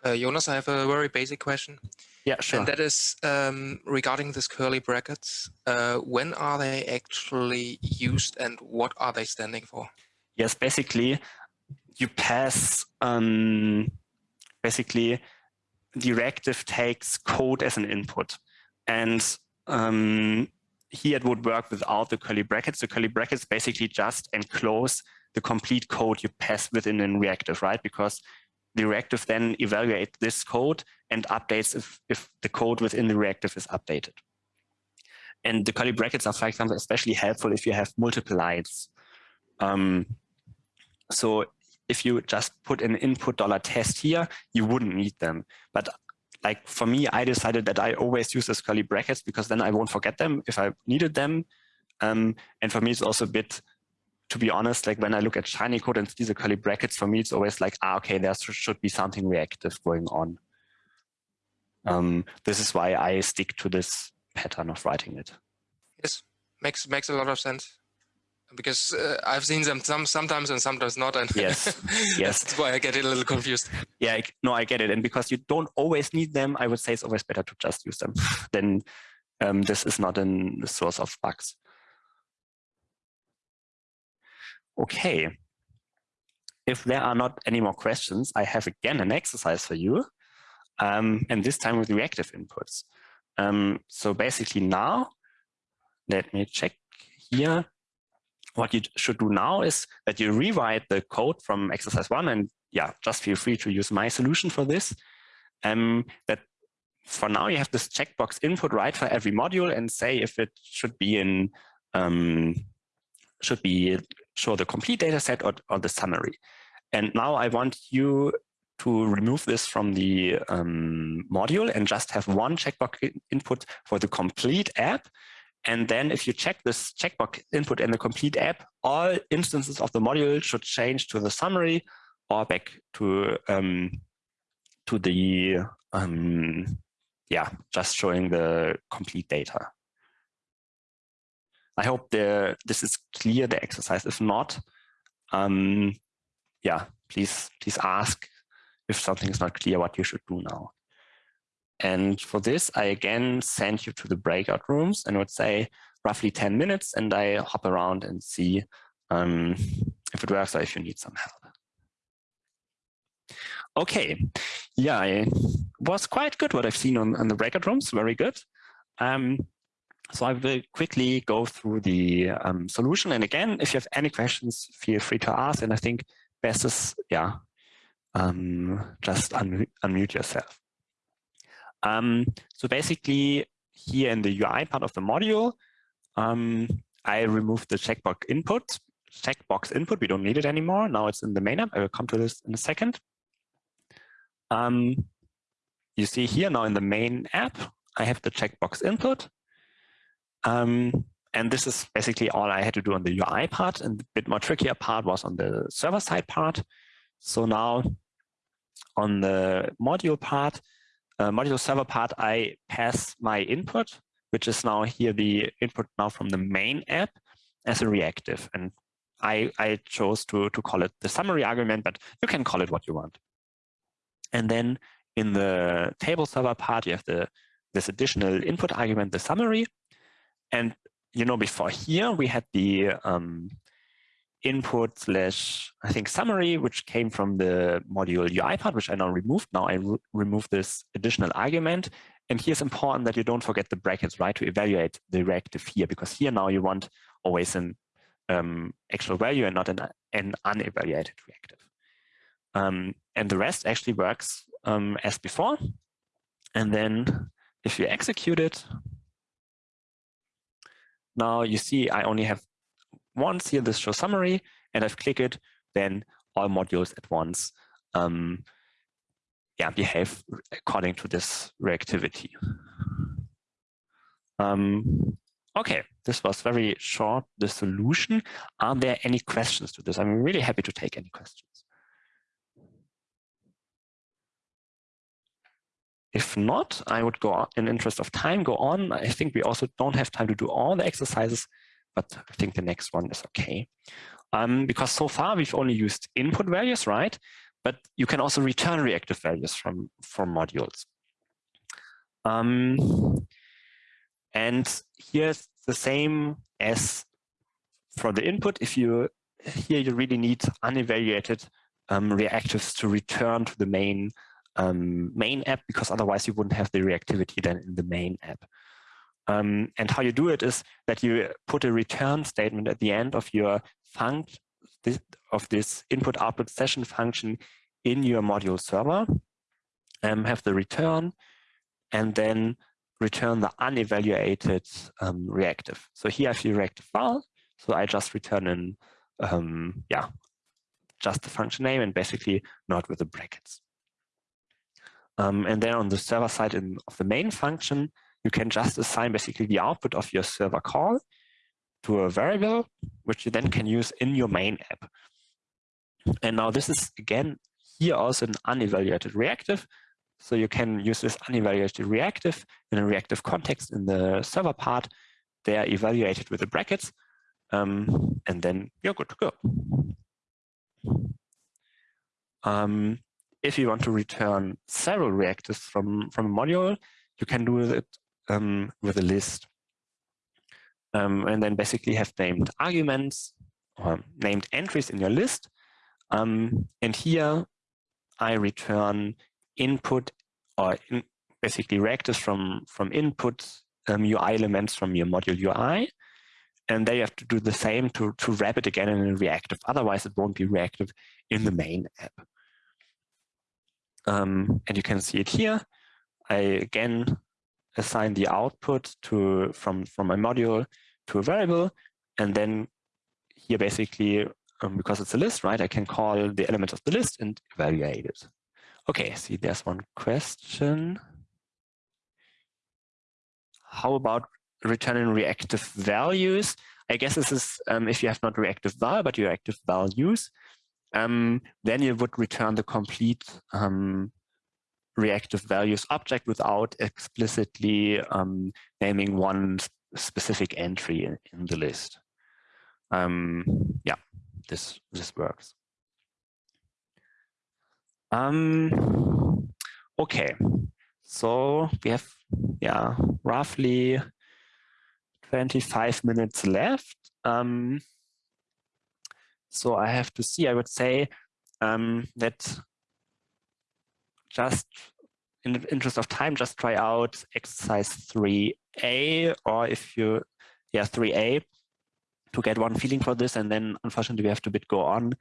Uh, Jonas, I have a very basic question. Yeah, sure. And that is um, regarding these curly brackets. Uh, when are they actually used and what are they standing for? Yes, basically, you pass, um, basically, directive takes code as an input. And um, here it would work without the curly brackets. The curly brackets basically just enclose the complete code you pass within a reactive, right? Because the reactive then evaluates this code and updates if, if the code within the reactive is updated. And the curly brackets are, for example, especially helpful if you have multiple lines. Um, so if you just put an input dollar test here, you wouldn't need them. But like for me, I decided that I always use these curly brackets because then I won't forget them if I needed them. Um, and for me, it's also a bit to be honest, like when I look at Shiny code and see the curly brackets, for me, it's always like, ah, okay, there should be something reactive going on. Um, this is why I stick to this pattern of writing it. Yes, makes makes a lot of sense because uh, I've seen them some sometimes and sometimes not, and yes, yes, that's why I get a little confused. Yeah, I, no, I get it, and because you don't always need them, I would say it's always better to just use them. then um, this is not a source of bugs. Okay. if there are not any more questions, I have again an exercise for you, um, and this time with reactive inputs. Um, so basically now, let me check here. What you should do now is that you rewrite the code from exercise one, and yeah, just feel free to use my solution for this. Um, that for now you have this checkbox input right for every module and say if it should be in um, should be show the complete data set or, or the summary. And now I want you to remove this from the um, module and just have one checkbox input for the complete app. And then if you check this checkbox input in the complete app, all instances of the module should change to the summary or back to um, to the um, yeah, just showing the complete data. I hope the, this is clear, the exercise. If not, um, yeah, please, please ask if something is not clear what you should do now. And for this, I again send you to the breakout rooms and would say roughly 10 minutes and I hop around and see um, if it works or if you need some help. Okay, yeah, it was quite good what I've seen on, on the breakout rooms, very good. Um, so I will quickly go through the um, solution. And again, if you have any questions, feel free to ask. And I think best is, yeah, um, just un unmute yourself. Um, so basically here in the UI part of the module, um, I removed the checkbox input, checkbox input. We don't need it anymore. Now it's in the main app. I will come to this in a second. Um, you see here now in the main app, I have the checkbox input. Um, and this is basically all I had to do on the UI part. And the bit more trickier part was on the server side part. So now on the module part, uh, module server part, I pass my input, which is now here the input now from the main app as a reactive. And I, I chose to, to call it the summary argument, but you can call it what you want. And then in the table server part, you have the this additional input argument, the summary. And you know, before here, we had the um, input slash, I think, summary, which came from the module UI part, which I now removed. Now I re remove this additional argument. And here's important that you don't forget the brackets, right, to evaluate the reactive here, because here now you want always an um, actual value and not an, an unevaluated reactive. Um, and the rest actually works um, as before. And then if you execute it, now you see I only have once here this show summary, and I've clicked it, then all modules at once um, yeah, behave according to this reactivity. Um, okay, this was very short, the solution. Are there any questions to this? I'm really happy to take any questions. If not, I would go in interest of time, go on. I think we also don't have time to do all the exercises, but I think the next one is okay. Um, because so far we've only used input values, right? But you can also return reactive values from, from modules. Um, and here's the same as for the input. If you here you really need unevaluated um, reactives to return to the main um, main app because otherwise you wouldn't have the reactivity then in the main app. Um, and how you do it is that you put a return statement at the end of your function this, of this input output session function in your module server, um, have the return, and then return the unevaluated um, reactive. So here I have the reactive file, so I just return in, um, yeah, just the function name and basically not with the brackets. Um, and then on the server side in, of the main function, you can just assign basically the output of your server call to a variable, which you then can use in your main app. And now this is, again, here also an unevaluated reactive. So you can use this unevaluated reactive in a reactive context in the server part. They are evaluated with the brackets, um, and then you're good to go. Um, if you want to return several reactors from, from a module, you can do it um, with a list. Um, and then basically have named arguments or named entries in your list. Um, and here I return input or in, basically reactors from, from input um, UI elements from your module UI. And there you have to do the same to, to wrap it again in a reactive. Otherwise, it won't be reactive in the main app. Um, and you can see it here. I again assign the output to from, from my module to a variable. And then here basically, um, because it's a list, right, I can call the element of the list and evaluate it. Okay, see, there's one question. How about returning reactive values? I guess this is um, if you have not reactive val, but reactive values, um, then you would return the complete um, reactive values object without explicitly um, naming one specific entry in, in the list. Um, yeah, this this works. Um, okay, so we have yeah roughly 25 minutes left. Um, so I have to see, I would say um, that just in the interest of time, just try out exercise 3A or if you, yeah, 3A to get one feeling for this. And then unfortunately we have to bit go on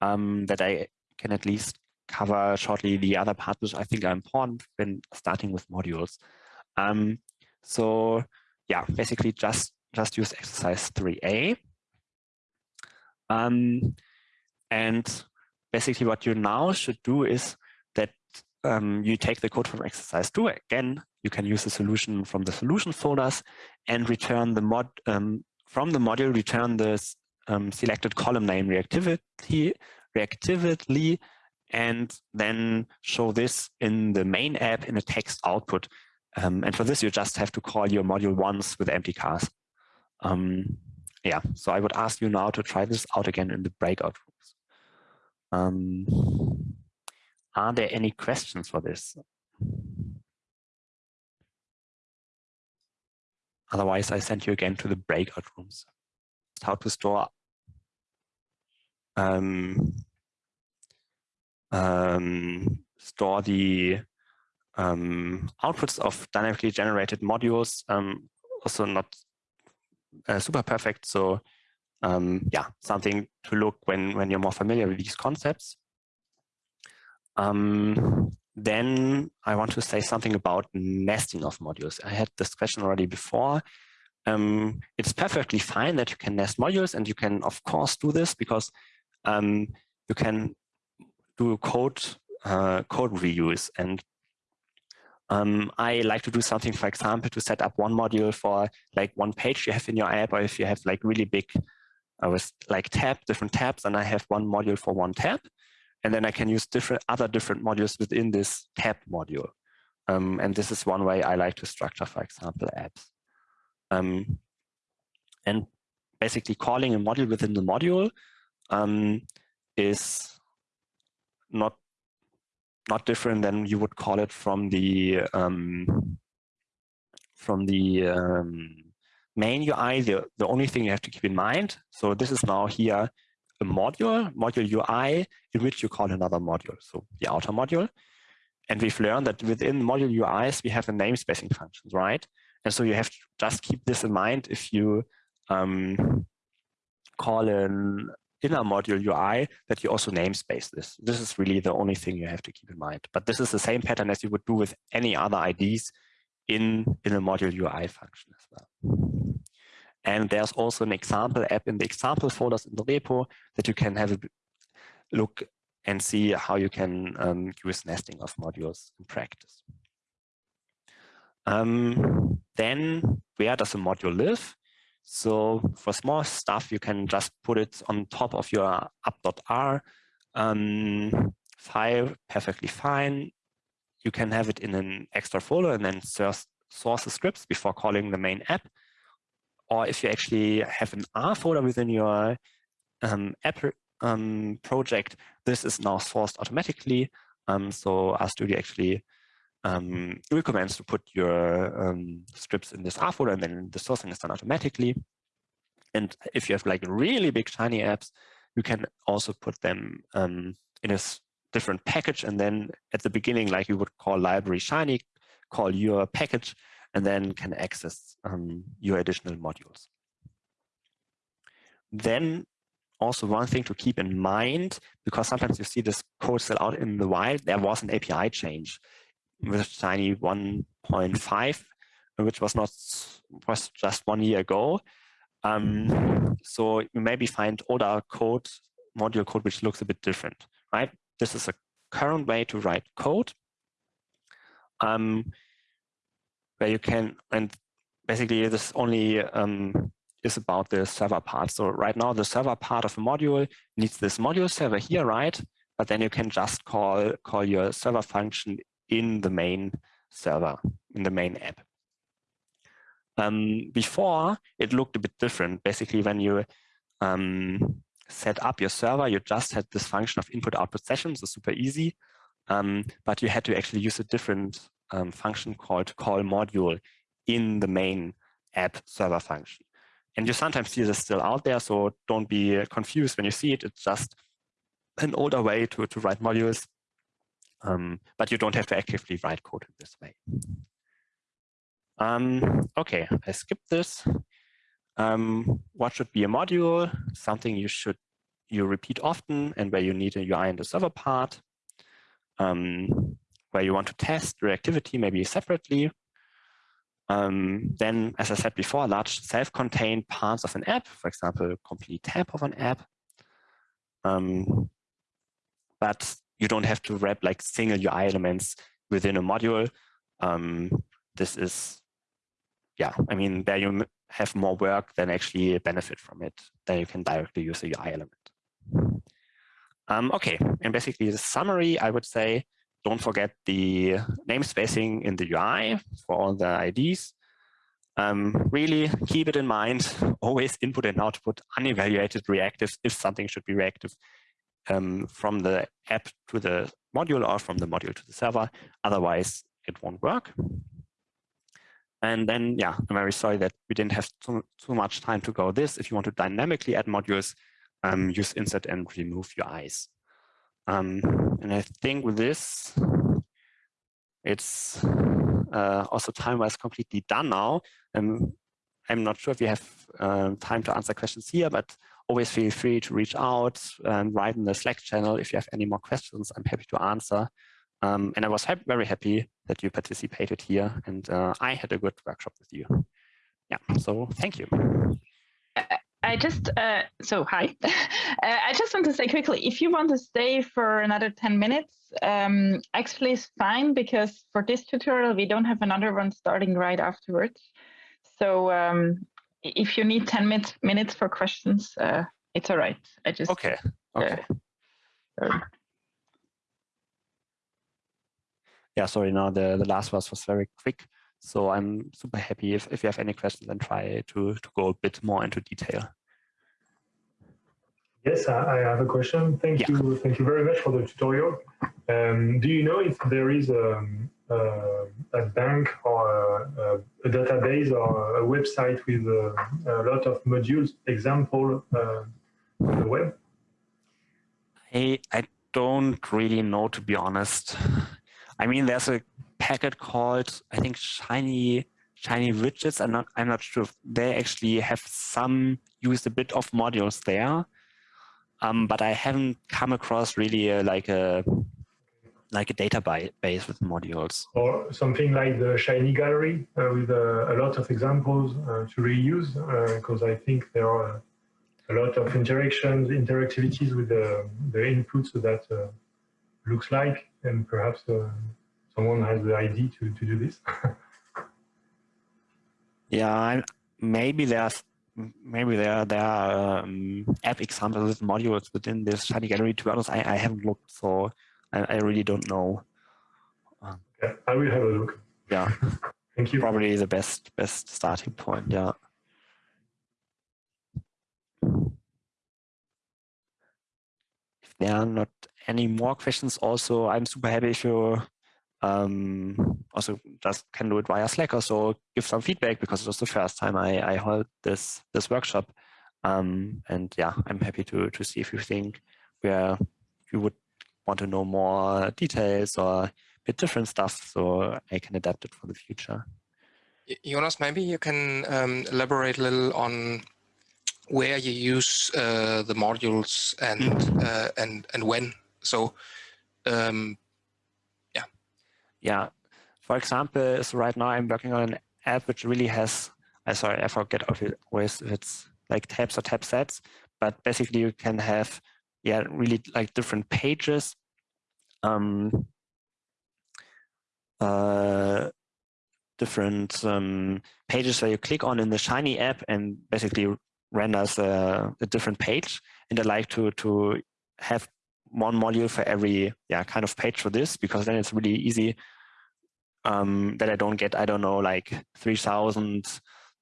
um, that I can at least cover shortly the other parts which I think are important when starting with modules. Um, so yeah, basically just, just use exercise 3A. Um, and basically what you now should do is that um, you take the code from exercise 2. Again, you can use the solution from the solution folders and return the mod um, from the module, return the um, selected column name reactivity, reactively, and then show this in the main app in a text output. Um, and for this, you just have to call your module once with mtcars. Um, yeah, so I would ask you now to try this out again in the breakout rooms. Um, are there any questions for this? Otherwise, I send you again to the breakout rooms. How to store um, um, store the um, outputs of dynamically generated modules. Um, also not uh, super perfect. So um, yeah, something to look when, when you're more familiar with these concepts. Um, then I want to say something about nesting of modules. I had this question already before. Um, it's perfectly fine that you can nest modules and you can of course do this because um, you can do code uh, code reuse and um, I like to do something, for example, to set up one module for like one page you have in your app, or if you have like really big, uh, with like tab, different tabs, and I have one module for one tab, and then I can use different other different modules within this tab module. Um, and this is one way I like to structure, for example, apps. Um, and basically calling a module within the module um, is not not different than you would call it from the um, from the um, main UI. The, the only thing you have to keep in mind, so this is now here a module, module UI, in which you call another module, so the outer module. And we've learned that within module UIs, we have a namespacing functions, right? And so you have to just keep this in mind if you um, call an inner module UI that you also namespace this. This is really the only thing you have to keep in mind. But this is the same pattern as you would do with any other IDs in, in a module UI function as well. And there's also an example app in the example folders in the repo that you can have a look and see how you can um, use nesting of modules in practice. Um, then where does a module live? So for small stuff, you can just put it on top of your app.r um, file, perfectly fine. You can have it in an extra folder and then source, source the scripts before calling the main app. Or if you actually have an R folder within your um, app um, project, this is now sourced automatically. Um, so RStudio actually um, recommends to put your um, scripts in this R folder and then the sourcing is done automatically. And if you have like really big shiny apps, you can also put them um, in a different package. And then at the beginning, like you would call library Shiny, call your package, and then can access um, your additional modules. Then also one thing to keep in mind, because sometimes you see this code still out in the wild, there was an API change with Shiny 1.5, which was not was just one year ago. Um, so you maybe find older code, module code, which looks a bit different, right? This is a current way to write code um, where you can, and basically this only um, is about the server part. So right now the server part of a module needs this module server here, right? But then you can just call, call your server function in the main server, in the main app. Um, before, it looked a bit different. Basically, when you um, set up your server, you just had this function of input output sessions, so super easy. Um, but you had to actually use a different um, function called call module in the main app server function. And you sometimes see this still out there, so don't be confused when you see it. It's just an older way to, to write modules, um, but you don't have to actively write code in this way. Um, okay, I skipped this. Um, what should be a module? Something you should you repeat often and where you need a UI in the server part. Um, where you want to test reactivity maybe separately. Um, then, as I said before, large self-contained parts of an app, for example, complete tab of an app. Um, but you don't have to wrap like single UI elements within a module. Um, this is yeah, I mean, there you have more work than actually benefit from it. Then you can directly use a UI element. Um, okay, and basically the summary, I would say, don't forget the namespacing in the UI for all the IDs. Um, really keep it in mind, always input and output unevaluated reactives if something should be reactive um, from the app to the module or from the module to the server. Otherwise, it won't work. And then, yeah, I'm very sorry that we didn't have too, too much time to go this. If you want to dynamically add modules, um, use insert and remove UIs. Um, and I think with this, it's uh, also time-wise completely done now. Um, I'm not sure if we have uh, time to answer questions here, but always feel free to reach out and write in the Slack channel if you have any more questions. I'm happy to answer. Um, and I was ha very happy that you participated here and uh, I had a good workshop with you. Yeah, so thank you. I just, uh, so hi. uh, I just want to say quickly, if you want to stay for another 10 minutes, um, actually it's fine because for this tutorial, we don't have another one starting right afterwards. So um, if you need 10 minutes, minutes for questions, uh, it's all right. I just. Okay, okay. Uh, yeah, sorry, now the, the last was was very quick. So I'm super happy if, if you have any questions and try to, to go a bit more into detail. Yes, I, have a question. Thank yeah. you. Thank you very much for the tutorial. Um, do you know if there is a, um, a, a bank or a, a, database or a website with a, a lot of modules example uh, on the web? I, I don't really know, to be honest. I mean, there's a packet called, I think, Shiny Shiny Widgets. I'm not, I'm not sure if they actually have some, used a bit of modules there. Um, but I haven't come across really a, like a like a database with modules. Or something like the Shiny Gallery uh, with uh, a lot of examples uh, to reuse, because uh, I think there are a lot of interactions, interactivities with the, the inputs that uh, looks like, and perhaps uh, someone has the idea to, to do this. yeah, maybe there's maybe there there are um, app examples with modules within this Shiny Gallery. To be honest, I, I haven't looked, so I, I really don't know. Um, okay, I will have a look. Yeah, thank you. Probably the best best starting point. Yeah. If there are not any more questions, also I'm super happy if you um, also just can do it via Slack or so, give some feedback because it was the first time I, I held this, this workshop. Um, and yeah, I'm happy to, to see if you think where you would want to know more details or a bit different stuff so I can adapt it for the future. Jonas, maybe you can um, elaborate a little on where you use uh, the modules and mm-hmm. uh, and and when. So, um, yeah. Yeah. For example, so right now I'm working on an app which really has. I sorry, I forget always if it's like tabs or tab sets, but basically you can have yeah really like different pages. Um, uh, different um, pages where you click on in the Shiny app and basically renders a, a, different page. And I like to to have one module for every yeah kind of page for this because then it's really easy um, that I don't get I don't know like three thousand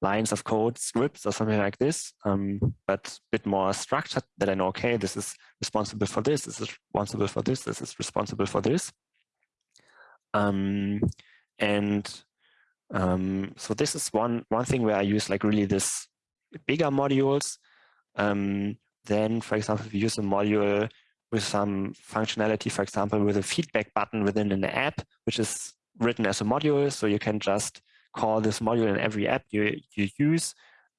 lines of code scripts or something like this, um, but a bit more structured that I know okay this is responsible for this, this is responsible for this, this is responsible for this. Um, and um, so this is one, one thing where I use like really this bigger modules. Um, then, for example, if you use a module with some functionality, for example, with a feedback button within an app, which is written as a module, so you can just call this module in every app you, you use,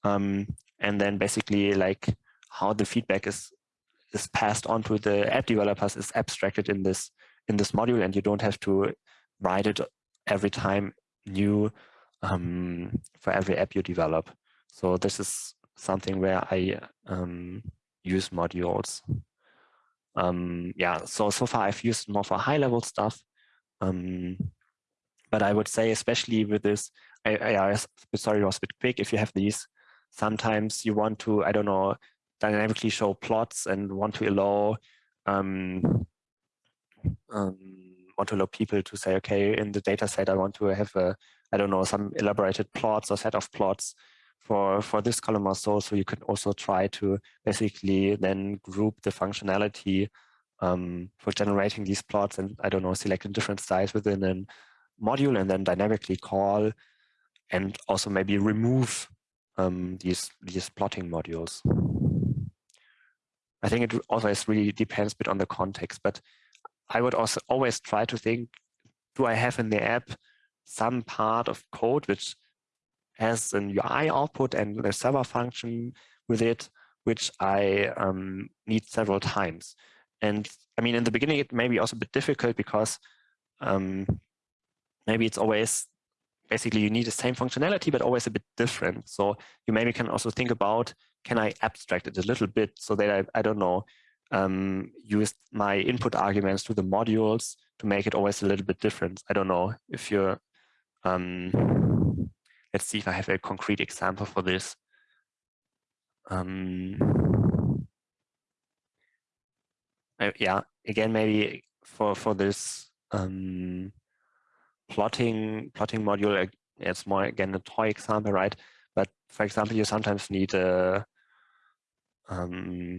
um, and then basically like how the feedback is is passed on to the app developers is abstracted in this in this module, and you don't have to write it every time new um, for every app you develop. So this is something where I um, use modules. Um, yeah, so so far I've used more for high level stuff, um, but I would say especially with this, I, I, I sorry it was a bit quick. If you have these, sometimes you want to I don't know dynamically show plots and want to allow um, um, want to allow people to say, okay, in the data set, I want to have a, I don't know, some elaborated plots or set of plots for, for this column or so. So you can also try to basically then group the functionality um, for generating these plots and, I don't know, select a different size within a module and then dynamically call and also maybe remove um, these, these plotting modules. I think it always really depends a bit on the context, but I would also always try to think, do I have in the app some part of code which has an UI output and a server function with it, which I um, need several times. And I mean, in the beginning, it may be also a bit difficult because um, maybe it's always basically you need the same functionality, but always a bit different. So you maybe can also think about, can I abstract it a little bit so that I, I don't know, um, used my input arguments to the modules to make it always a little bit different. I don't know if you're, um, let's see if I have a concrete example for this. Um, uh, yeah, again, maybe for, for this um, plotting plotting module, it's more again a toy example, right? But for example, you sometimes need a um,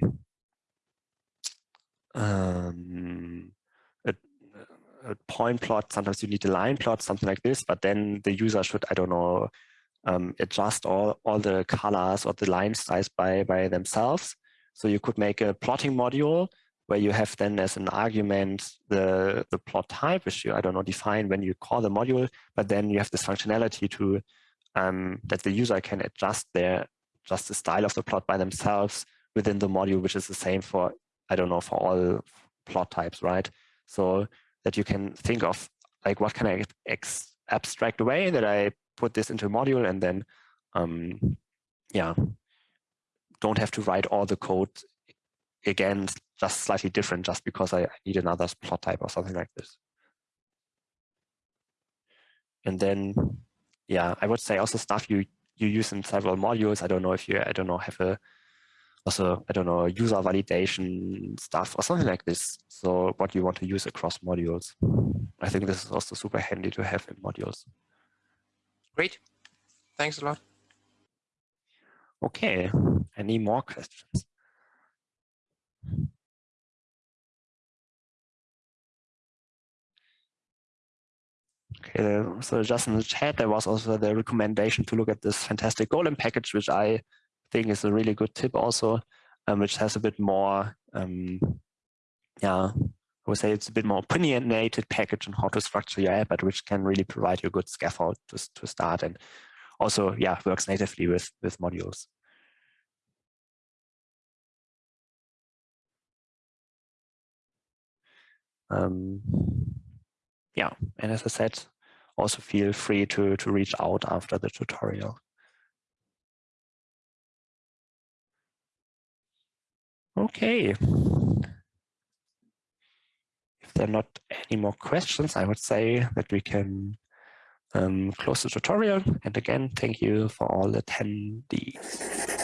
um, a, a, point plot, sometimes you need a line plot, something like this, but then the user should, I don't know, um, adjust all, all the colors or the line size by, by themselves. So you could make a plotting module where you have then as an argument the, the plot type, you, I don't know, define when you call the module, but then you have this functionality to um, that the user can adjust their just the style of the plot by themselves within the module, which is the same for I don't know, for all plot types, right? So that you can think of like what can I abstract away that I put this into a module and then, um, yeah, don't have to write all the code again, just slightly different just because I need another plot type or something like this. And then, yeah, I would say also stuff you you use in several modules. I don't know if you, I don't know, have a also, I don't know, user validation stuff or something like this. So what you want to use across modules. I think this is also super handy to have in modules. Great. Thanks a lot. Okay. Any more questions? Okay, so just in the chat, there was also the recommendation to look at this fantastic Golem package, which I think is a really good tip also, um, which has a bit more, um, yeah, I would say it's a bit more opinionated package on how to structure your app, but which can really provide you a good scaffold to, to start and also, yeah, works natively with, with modules. Um, yeah, and as I said, also feel free to, to reach out after the tutorial. Okay. If there are not any more questions, I would say that we can um, close the tutorial. And again, thank you for all attendees.